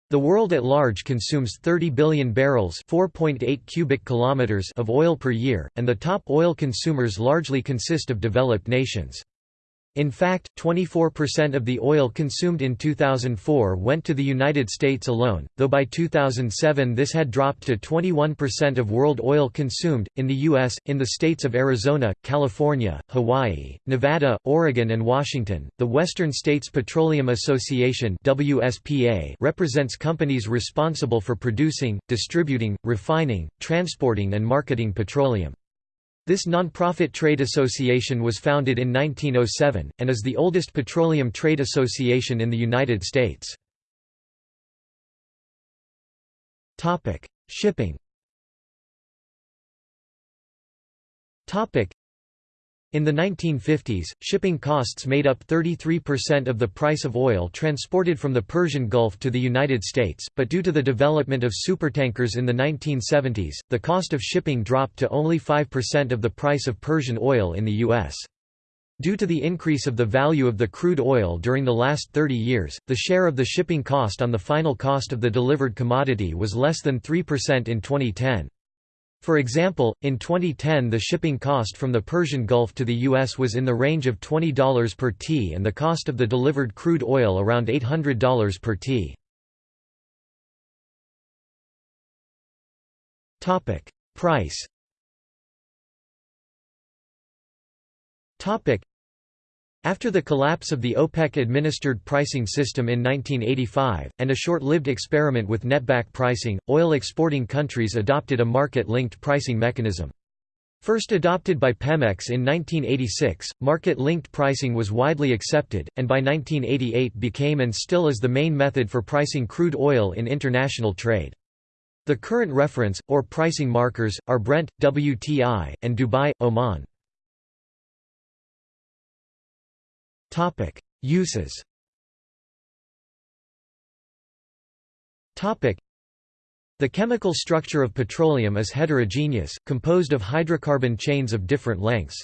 The world at large consumes 30 billion barrels (4.8 cubic kilometers) of oil per year, and the top oil consumers largely consist of developed nations. In fact, 24% of the oil consumed in 2004 went to the United States alone, though by 2007 this had dropped to 21% of world oil consumed. In the U.S., in the states of Arizona, California, Hawaii, Nevada, Oregon, and Washington, the Western States Petroleum Association (WSPA) represents companies responsible for producing, distributing, refining, transporting, and marketing petroleum. This non-profit trade association was founded in 1907, and is the oldest petroleum trade association in the United States. Shipping in the 1950s, shipping costs made up 33% of the price of oil transported from the Persian Gulf to the United States, but due to the development of supertankers in the 1970s, the cost of shipping dropped to only 5% of the price of Persian oil in the U.S. Due to the increase of the value of the crude oil during the last 30 years, the share of the shipping cost on the final cost of the delivered commodity was less than 3% in 2010. For example, in 2010 the shipping cost from the Persian Gulf to the U.S. was in the range of $20 per t and the cost of the delivered crude oil around $800 per t. Price After the collapse of the OPEC-administered pricing system in 1985, and a short-lived experiment with netback pricing, oil exporting countries adopted a market-linked pricing mechanism. First adopted by Pemex in 1986, market-linked pricing was widely accepted, and by 1988 became and still is the main method for pricing crude oil in international trade. The current reference, or pricing markers, are Brent, WTI, and Dubai, Oman. Topic: Uses. Topic: The chemical structure of petroleum is heterogeneous, composed of hydrocarbon chains of different lengths.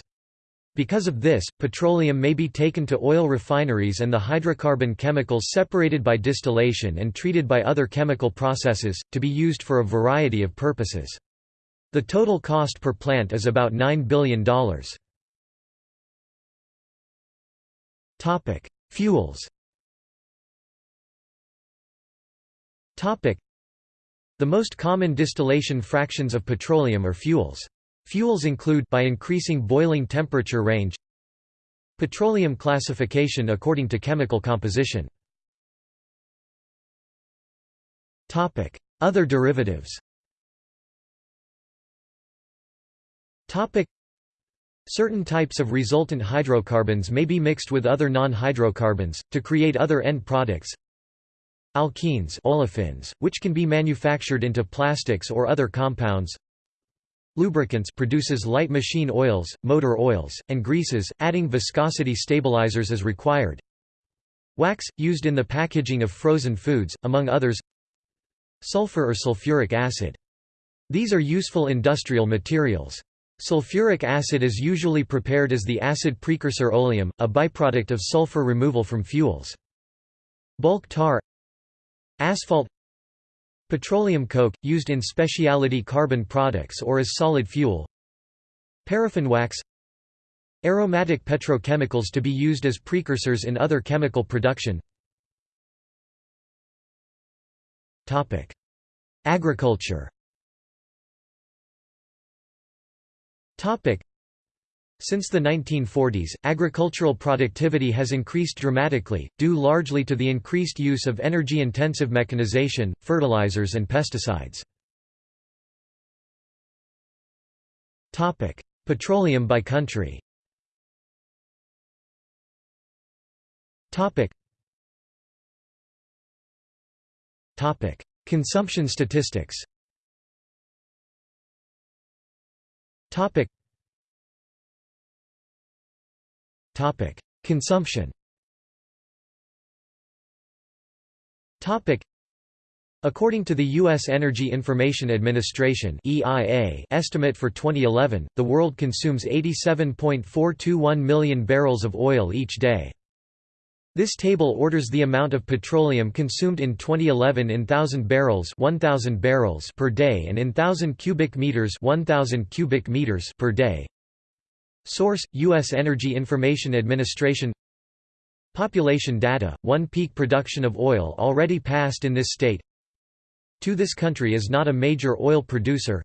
Because of this, petroleum may be taken to oil refineries and the hydrocarbon chemicals separated by distillation and treated by other chemical processes, to be used for a variety of purposes. The total cost per plant is about $9 billion. Topic: Fuels. Topic: The most common distillation fractions of petroleum are fuels. Fuels include by increasing boiling temperature range petroleum classification according to chemical composition. Topic: Other derivatives. Topic: Certain types of resultant hydrocarbons may be mixed with other non-hydrocarbons, to create other end products. Alkenes olefins, which can be manufactured into plastics or other compounds. Lubricants produces light machine oils, motor oils, and greases, adding viscosity stabilizers as required. Wax, used in the packaging of frozen foods, among others. Sulfur or sulfuric acid. These are useful industrial materials. Sulfuric acid is usually prepared as the acid precursor oleum, a byproduct of sulfur removal from fuels. Bulk tar Asphalt Petroleum coke, used in specialty carbon products or as solid fuel Paraffin wax Aromatic petrochemicals to be used as precursors in other chemical production Agriculture Since the 1940s, agricultural productivity has increased dramatically, due largely to the increased use of energy-intensive mechanization, fertilizers and pesticides. Petroleum by country. Consumption statistics Topic. Topic. Consumption Topic. According to the U.S. Energy Information Administration (EIA) estimate for 2011, the world consumes 87.421 million barrels of oil each day. This table orders the amount of petroleum consumed in 2011 in 1000 barrels 1000 barrels per day and in 1000 cubic meters 1000 cubic meters per day. Source: US Energy Information Administration. Population data: One peak production of oil already passed in this state. To this country is not a major oil producer.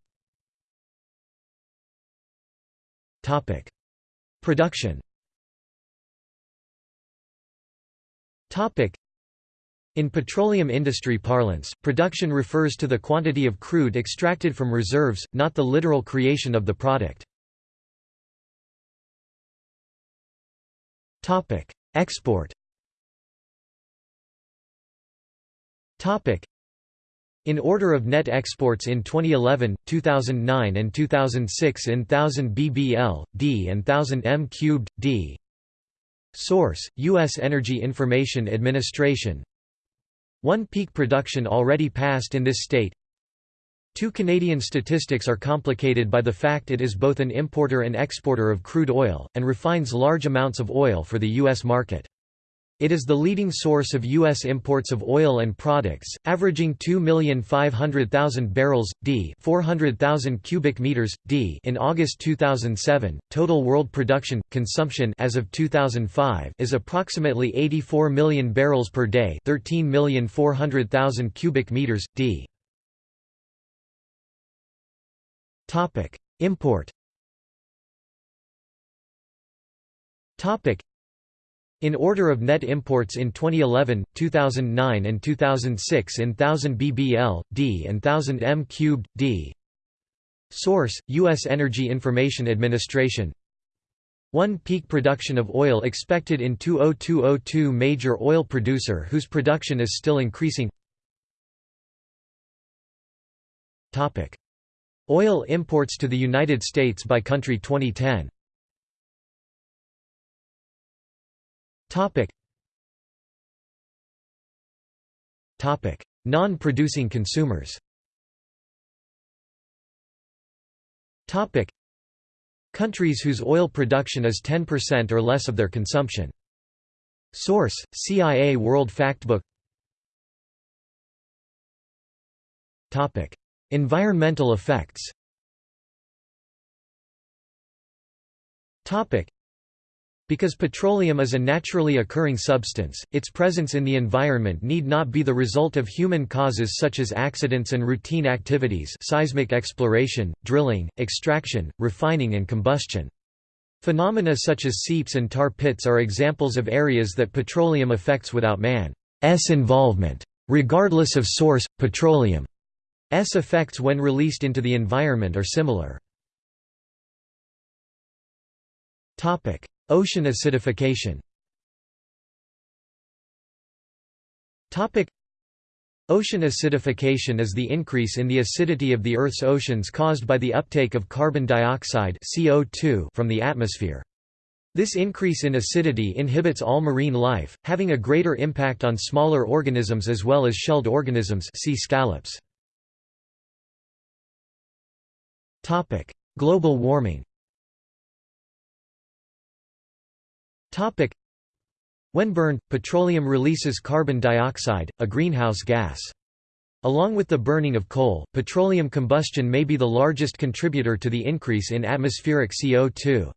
Topic: Production In petroleum industry parlance, production refers to the quantity of crude extracted from reserves, not the literal creation of the product. Topic: Export Topic: in order of net exports in 2011, 2009 and 2006 in 1000 bbl, d and 1000 m cubed, d Source: U.S. Energy Information Administration One peak production already passed in this state Two Canadian statistics are complicated by the fact it is both an importer and exporter of crude oil, and refines large amounts of oil for the U.S. market. It is the leading source of U.S. imports of oil and products, averaging 2,500,000 barrels, d 400,000 cubic meters, d in August 2007. Total world production, consumption as of 2005 is approximately 84 million barrels per day 13,400,000 cubic meters, d. Import in order of net imports in 2011, 2009 and 2006 in 1000 bbl, d and 1000 m cubed, d. Source, U.S. Energy Information Administration. 1 peak production of oil expected in 20202 major oil producer whose production is still increasing. Oil imports to the United States by country 2010 Topic. Topic: Non-producing consumers. Topic: Countries whose oil production is 10% or less of their consumption. Source: CIA World Factbook. Topic: Environmental effects. Topic: because petroleum is a naturally occurring substance, its presence in the environment need not be the result of human causes such as accidents and routine activities seismic exploration, drilling, extraction, refining and combustion. Phenomena such as seeps and tar pits are examples of areas that petroleum affects without man's involvement. Regardless of source, petroleum's effects when released into the environment are similar. Ocean acidification Ocean acidification is the increase in the acidity of the Earth's oceans caused by the uptake of carbon dioxide CO2 from the atmosphere. This increase in acidity inhibits all marine life, having a greater impact on smaller organisms as well as shelled organisms see scallops. Global warming When burned, petroleum releases carbon dioxide, a greenhouse gas. Along with the burning of coal, petroleum combustion may be the largest contributor to the increase in atmospheric CO2.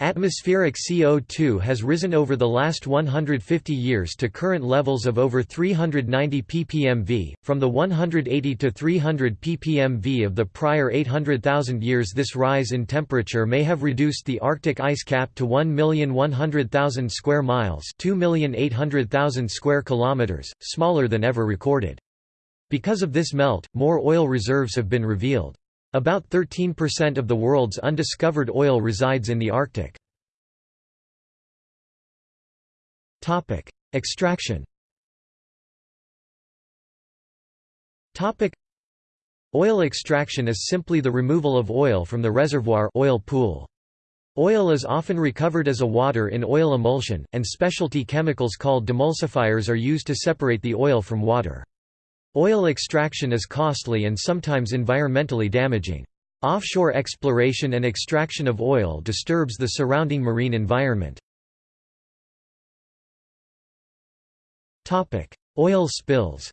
Atmospheric CO2 has risen over the last 150 years to current levels of over 390 ppmv, from the 180 to 300 ppmv of the prior 800,000 years This rise in temperature may have reduced the Arctic ice cap to 1,100,000 square miles 2,800,000 square kilometers, smaller than ever recorded. Because of this melt, more oil reserves have been revealed. About 13% of the world's undiscovered oil resides in the Arctic. Extraction Oil extraction is simply the removal of oil from the reservoir oil pool. Oil is often recovered as a water in oil emulsion, and specialty chemicals called demulsifiers are used to separate the oil from water. Oil extraction is costly and sometimes environmentally damaging. Offshore exploration and extraction of oil disturbs the surrounding marine environment. Oil spills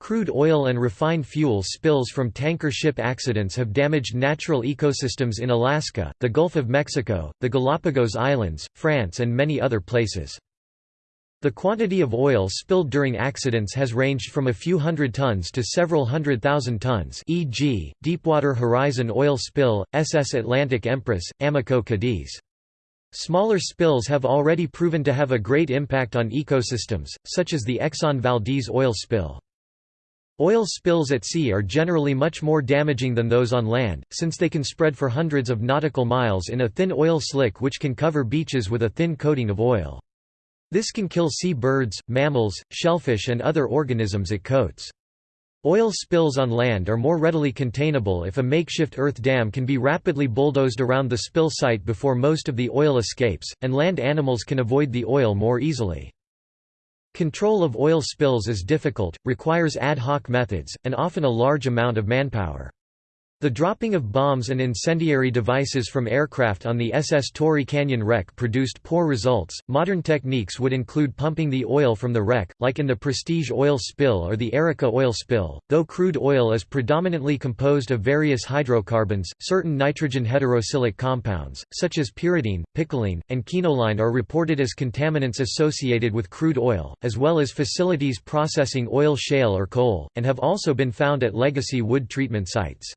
Crude oil and refined fuel spills from tanker ship accidents have damaged natural ecosystems in Alaska, the Gulf of Mexico, the Galapagos Islands, France and many other places. The quantity of oil spilled during accidents has ranged from a few hundred tons to several hundred thousand tons e.g., Deepwater Horizon oil spill, SS Atlantic Empress, Amoco Cadiz. Smaller spills have already proven to have a great impact on ecosystems, such as the Exxon Valdez oil spill. Oil spills at sea are generally much more damaging than those on land, since they can spread for hundreds of nautical miles in a thin oil slick which can cover beaches with a thin coating of oil. This can kill sea birds, mammals, shellfish and other organisms it coats. Oil spills on land are more readily containable if a makeshift earth dam can be rapidly bulldozed around the spill site before most of the oil escapes, and land animals can avoid the oil more easily. Control of oil spills is difficult, requires ad hoc methods, and often a large amount of manpower. The dropping of bombs and incendiary devices from aircraft on the SS Torrey Canyon wreck produced poor results. Modern techniques would include pumping the oil from the wreck, like in the Prestige oil spill or the Erika oil spill. Though crude oil is predominantly composed of various hydrocarbons, certain nitrogen heterocyclic compounds, such as pyridine, picoline, and quinoline, are reported as contaminants associated with crude oil, as well as facilities processing oil shale or coal, and have also been found at legacy wood treatment sites.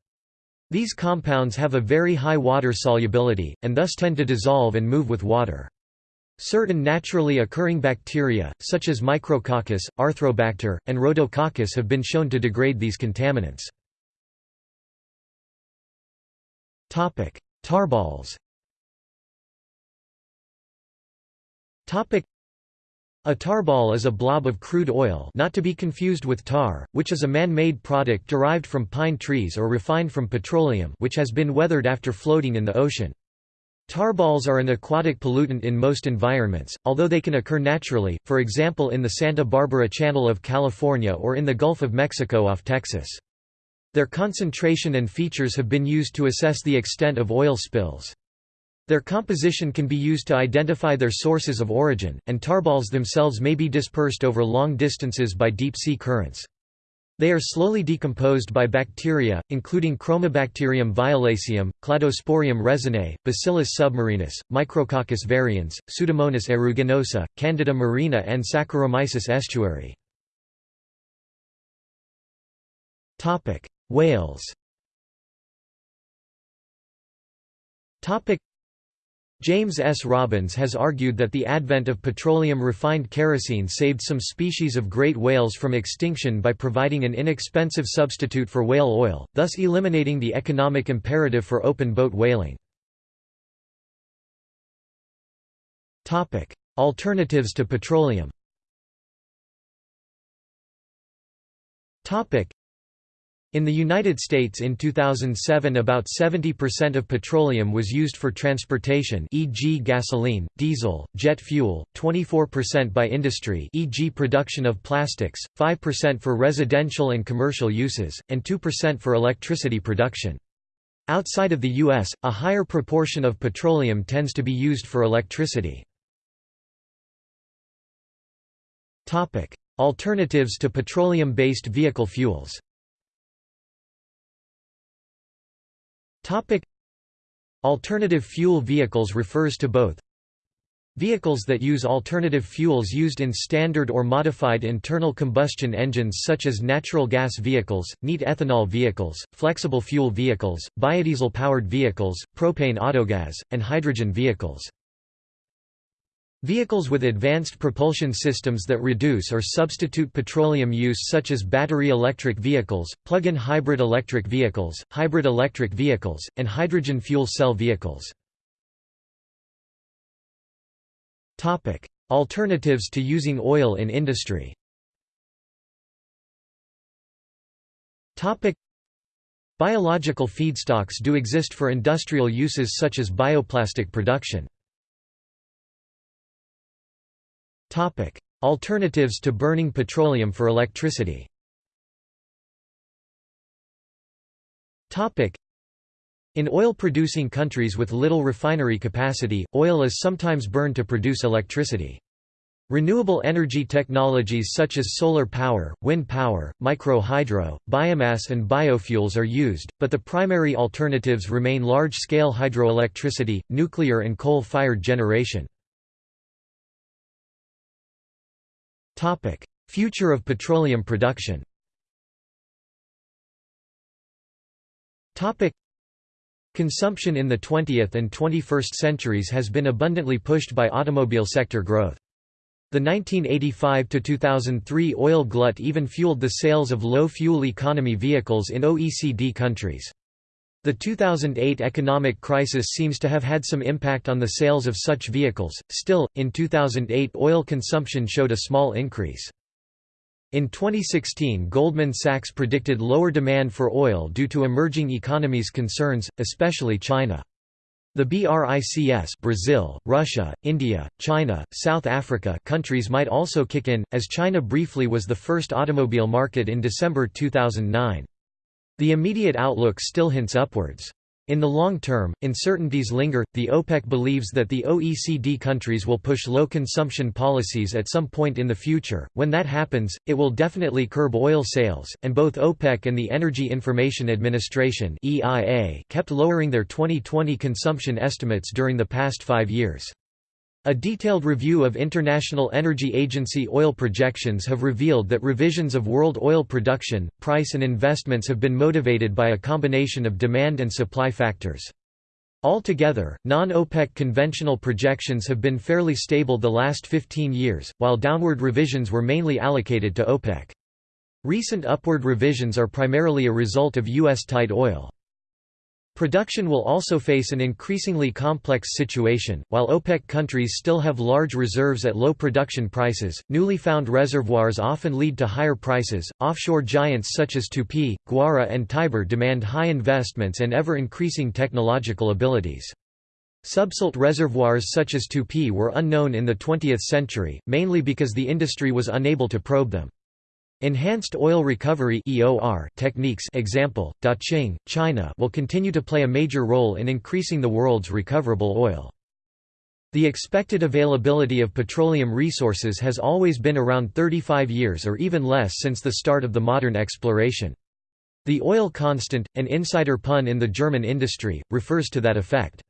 These compounds have a very high water solubility, and thus tend to dissolve and move with water. Certain naturally occurring bacteria, such as Micrococcus, Arthrobacter, and Rhodococcus have been shown to degrade these contaminants. Tarballs a tarball is a blob of crude oil not to be confused with tar, which is a man-made product derived from pine trees or refined from petroleum which has been weathered after floating in the ocean. Tarballs are an aquatic pollutant in most environments, although they can occur naturally, for example in the Santa Barbara Channel of California or in the Gulf of Mexico off Texas. Their concentration and features have been used to assess the extent of oil spills. Their composition can be used to identify their sources of origin, and tarballs themselves may be dispersed over long distances by deep-sea currents. They are slowly decomposed by bacteria, including Chromobacterium violaceum, Cladosporium resinae, Bacillus submarinus, Micrococcus varians, Pseudomonas aeruginosa, Candida marina and Saccharomyces estuari. Whales James S. Robbins has argued that the advent of petroleum-refined kerosene saved some species of great whales from extinction by providing an inexpensive substitute for whale oil, thus eliminating the economic imperative for open-boat whaling. Alternatives to petroleum in the United States in 2007 about 70% of petroleum was used for transportation e.g. gasoline, diesel, jet fuel, 24% by industry e.g. production of plastics, 5% for residential and commercial uses, and 2% for electricity production. Outside of the U.S., a higher proportion of petroleum tends to be used for electricity. Alternatives to petroleum-based vehicle fuels Topic Alternative fuel vehicles refers to both Vehicles that use alternative fuels used in standard or modified internal combustion engines such as natural gas vehicles, neat ethanol vehicles, flexible fuel vehicles, biodiesel-powered vehicles, propane autogas, and hydrogen vehicles. Vehicles with advanced propulsion systems that reduce or substitute petroleum use such as battery electric vehicles, plug-in hybrid electric vehicles, hybrid electric vehicles, and hydrogen fuel cell vehicles. Alternatives to using oil in industry Biological feedstocks do exist for industrial uses such as bioplastic production. Alternatives to burning petroleum for electricity. In oil-producing countries with little refinery capacity, oil is sometimes burned to produce electricity. Renewable energy technologies such as solar power, wind power, micro-hydro, biomass and biofuels are used, but the primary alternatives remain large-scale hydroelectricity, nuclear and coal-fired generation. Future of petroleum production Consumption in the 20th and 21st centuries has been abundantly pushed by automobile sector growth. The 1985–2003 oil glut even fueled the sales of low-fuel economy vehicles in OECD countries. The 2008 economic crisis seems to have had some impact on the sales of such vehicles, still, in 2008 oil consumption showed a small increase. In 2016 Goldman Sachs predicted lower demand for oil due to emerging economies' concerns, especially China. The BRICS Brazil, Russia, India, China, South Africa countries might also kick in, as China briefly was the first automobile market in December 2009. The immediate outlook still hints upwards. In the long term, uncertainties linger. The OPEC believes that the OECD countries will push low consumption policies at some point in the future. When that happens, it will definitely curb oil sales, and both OPEC and the Energy Information Administration (EIA) kept lowering their 2020 consumption estimates during the past 5 years. A detailed review of International Energy Agency oil projections have revealed that revisions of world oil production, price and investments have been motivated by a combination of demand and supply factors. Altogether, non-OPEC conventional projections have been fairly stable the last 15 years, while downward revisions were mainly allocated to OPEC. Recent upward revisions are primarily a result of U.S. tight oil. Production will also face an increasingly complex situation. While OPEC countries still have large reserves at low production prices, newly found reservoirs often lead to higher prices. Offshore giants such as Tupi, Guara, and Tiber demand high investments and ever increasing technological abilities. Subsalt reservoirs such as Tupi were unknown in the 20th century, mainly because the industry was unable to probe them. Enhanced oil recovery (EOR) techniques example, Daqing, China will continue to play a major role in increasing the world's recoverable oil. The expected availability of petroleum resources has always been around 35 years or even less since the start of the modern exploration. The oil constant, an insider pun in the German industry, refers to that effect.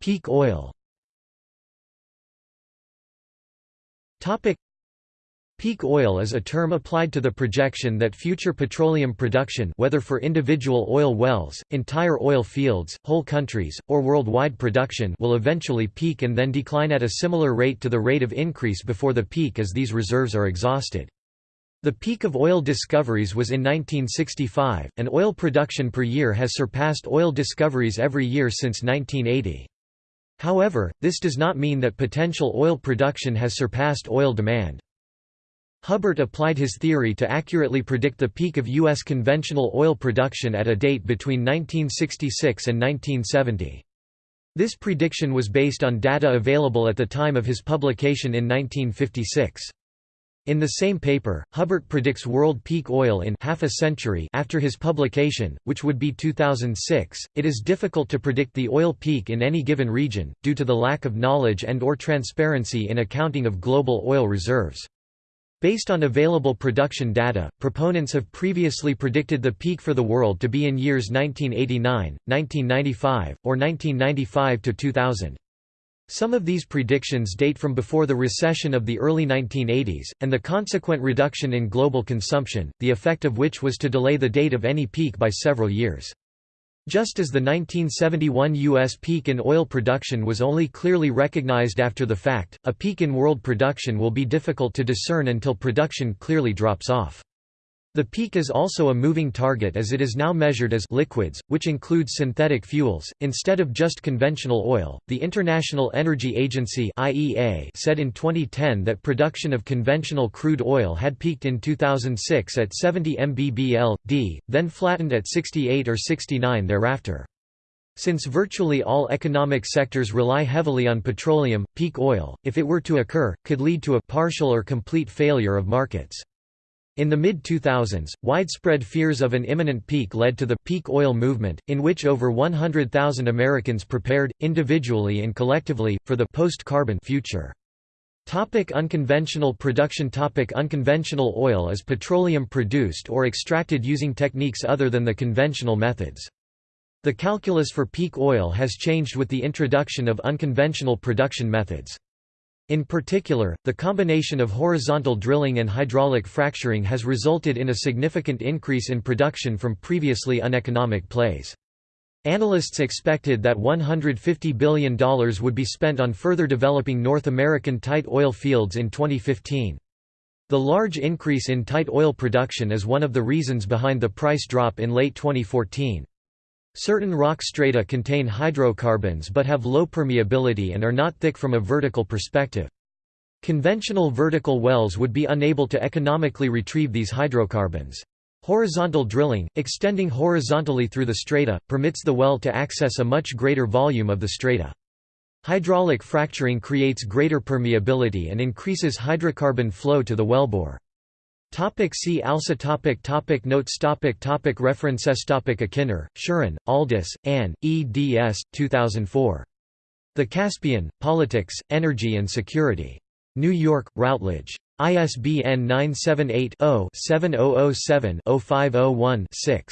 Peak oil Topic Peak oil is a term applied to the projection that future petroleum production whether for individual oil wells, entire oil fields, whole countries, or worldwide production will eventually peak and then decline at a similar rate to the rate of increase before the peak as these reserves are exhausted. The peak of oil discoveries was in 1965, and oil production per year has surpassed oil discoveries every year since 1980. However, this does not mean that potential oil production has surpassed oil demand. Hubbert applied his theory to accurately predict the peak of U.S. conventional oil production at a date between 1966 and 1970. This prediction was based on data available at the time of his publication in 1956. In the same paper, Hubbert predicts world peak oil in half a century after his publication, which would be 2006. It is difficult to predict the oil peak in any given region due to the lack of knowledge and or transparency in accounting of global oil reserves. Based on available production data, proponents have previously predicted the peak for the world to be in years 1989, 1995, or 1995 to 2000. Some of these predictions date from before the recession of the early 1980s, and the consequent reduction in global consumption, the effect of which was to delay the date of any peak by several years. Just as the 1971 U.S. peak in oil production was only clearly recognized after the fact, a peak in world production will be difficult to discern until production clearly drops off. The peak is also a moving target as it is now measured as liquids, which includes synthetic fuels, instead of just conventional oil. The International Energy Agency (IEA) said in 2010 that production of conventional crude oil had peaked in 2006 at 70 mbbl/d, then flattened at 68 or 69 thereafter. Since virtually all economic sectors rely heavily on petroleum, peak oil, if it were to occur, could lead to a partial or complete failure of markets. In the mid-2000s, widespread fears of an imminent peak led to the «peak oil movement», in which over 100,000 Americans prepared, individually and collectively, for the «post-carbon» future. Topic unconventional production Topic Unconventional oil is petroleum produced or extracted using techniques other than the conventional methods. The calculus for peak oil has changed with the introduction of unconventional production methods. In particular, the combination of horizontal drilling and hydraulic fracturing has resulted in a significant increase in production from previously uneconomic plays. Analysts expected that $150 billion would be spent on further developing North American tight oil fields in 2015. The large increase in tight oil production is one of the reasons behind the price drop in late 2014. Certain rock strata contain hydrocarbons but have low permeability and are not thick from a vertical perspective. Conventional vertical wells would be unable to economically retrieve these hydrocarbons. Horizontal drilling, extending horizontally through the strata, permits the well to access a much greater volume of the strata. Hydraulic fracturing creates greater permeability and increases hydrocarbon flow to the wellbore. Topic see also topic topic Notes topic topic References topic Akiner, Shirin, Aldis, Anne, eds. 2004. The Caspian, Politics, Energy and Security. New York, Routledge. ISBN 978-0-7007-0501-6.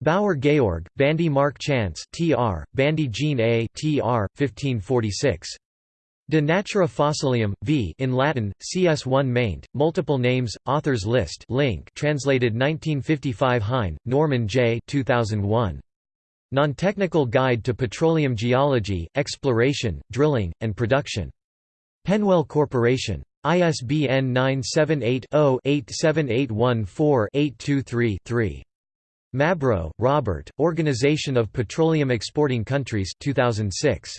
Bauer Georg, Bandy Mark Chance Tr., Bandy Jean A Tr., 1546. De Natura Fossilium, v in Latin, CS1 maint, multiple names, authors list link translated 1955 Hyne, Norman J. 2001. Non-Technical Guide to Petroleum Geology, Exploration, Drilling, and Production. PennWell Corporation. ISBN 978-0-87814-823-3. Mabro, Robert, Organization of Petroleum Exporting Countries 2006.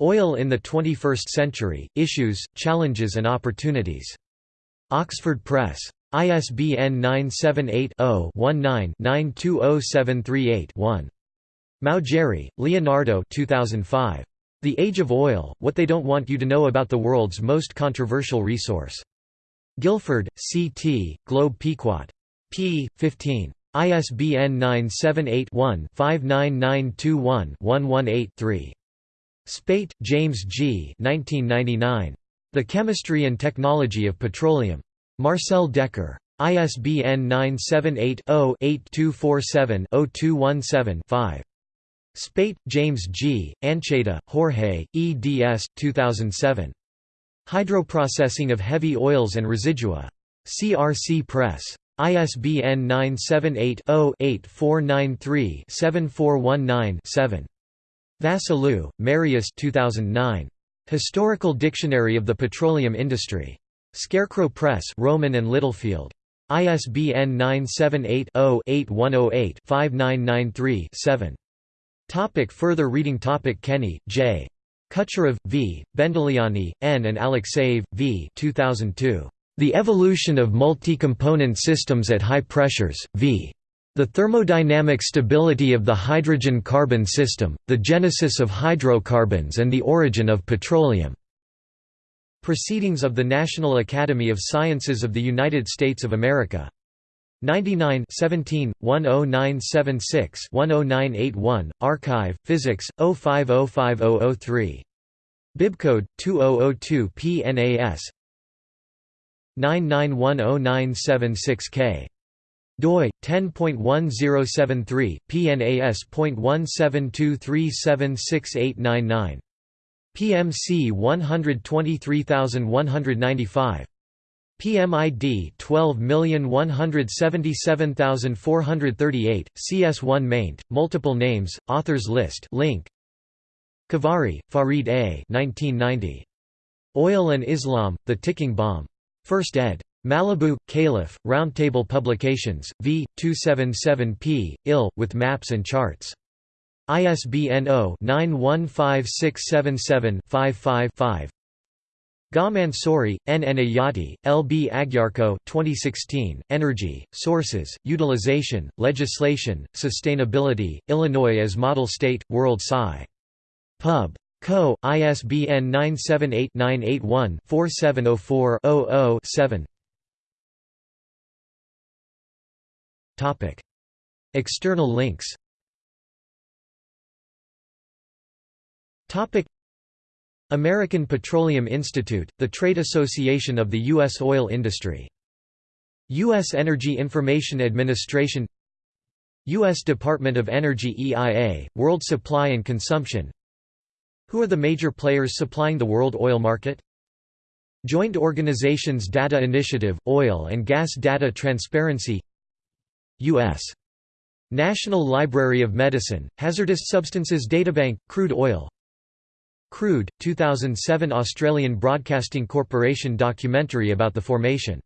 Oil in the 21st Century, Issues, Challenges and Opportunities. Oxford Press. ISBN 978-0-19-920738-1. Maugeri, Leonardo 2005. The Age of Oil, What They Don't Want You to Know About the World's Most Controversial Resource. Guilford, C. T., Globe Pequot. p. 15. ISBN 978 one 59921 118 3. Speight, James G. 1999. The Chemistry and Technology of Petroleum. Marcel Dekker. ISBN 978-0-8247-0217-5. Speight, James G., Ancheyta, Jorge, eds. 2007. Hydroprocessing of Heavy Oils and Residua. CRC Press. ISBN 978 0 8493 7419 7. Vasiliu, Marius 2009. Historical Dictionary of the Petroleum Industry. Scarecrow Press Rowman and Littlefield. ISBN 978-0-8108-5993-7. Topic further reading Topic Kenney, J. Kutcherov, V., Bendeliani, N. and Alexeyev, V. 2002. The Evolution of Multi-Component Systems at High Pressures, v. The thermodynamic stability of the hydrogen-carbon system, the genesis of hydrocarbons and the origin of petroleum. Proceedings of the National Academy of Sciences of the United States of America. 99 17, 10976 10981, Archive, Physics, 05050003. Bibcode, 2002 PNAS 9910976K doi 10.1073 pnas.172376899 PMC 123195 PMID 12177438 CS1 maint multiple names authors list link. Khavari Farid A. 1990 Oil and Islam the ticking bomb. First ed Malibu, Calif., Roundtable Publications, v. 277p, ill, with maps and charts. ISBN 0-915677-55-5 Gha Mansouri, N. Enayati, L. B. Agyarko 2016, Energy, Sources, Utilization, Legislation, Sustainability, Illinois as Model State, World Sci. Pub. Co. ISBN 978 Topic. External links Topic. American Petroleum Institute, the trade association of the U.S. oil industry. U.S. Energy Information Administration U.S. Department of Energy EIA, World Supply and Consumption Who are the major players supplying the world oil market? Joint Organizations Data Initiative, Oil and Gas Data Transparency U.S. National Library of Medicine, Hazardous Substances Databank, Crude Oil Crude, 2007 Australian Broadcasting Corporation documentary about the formation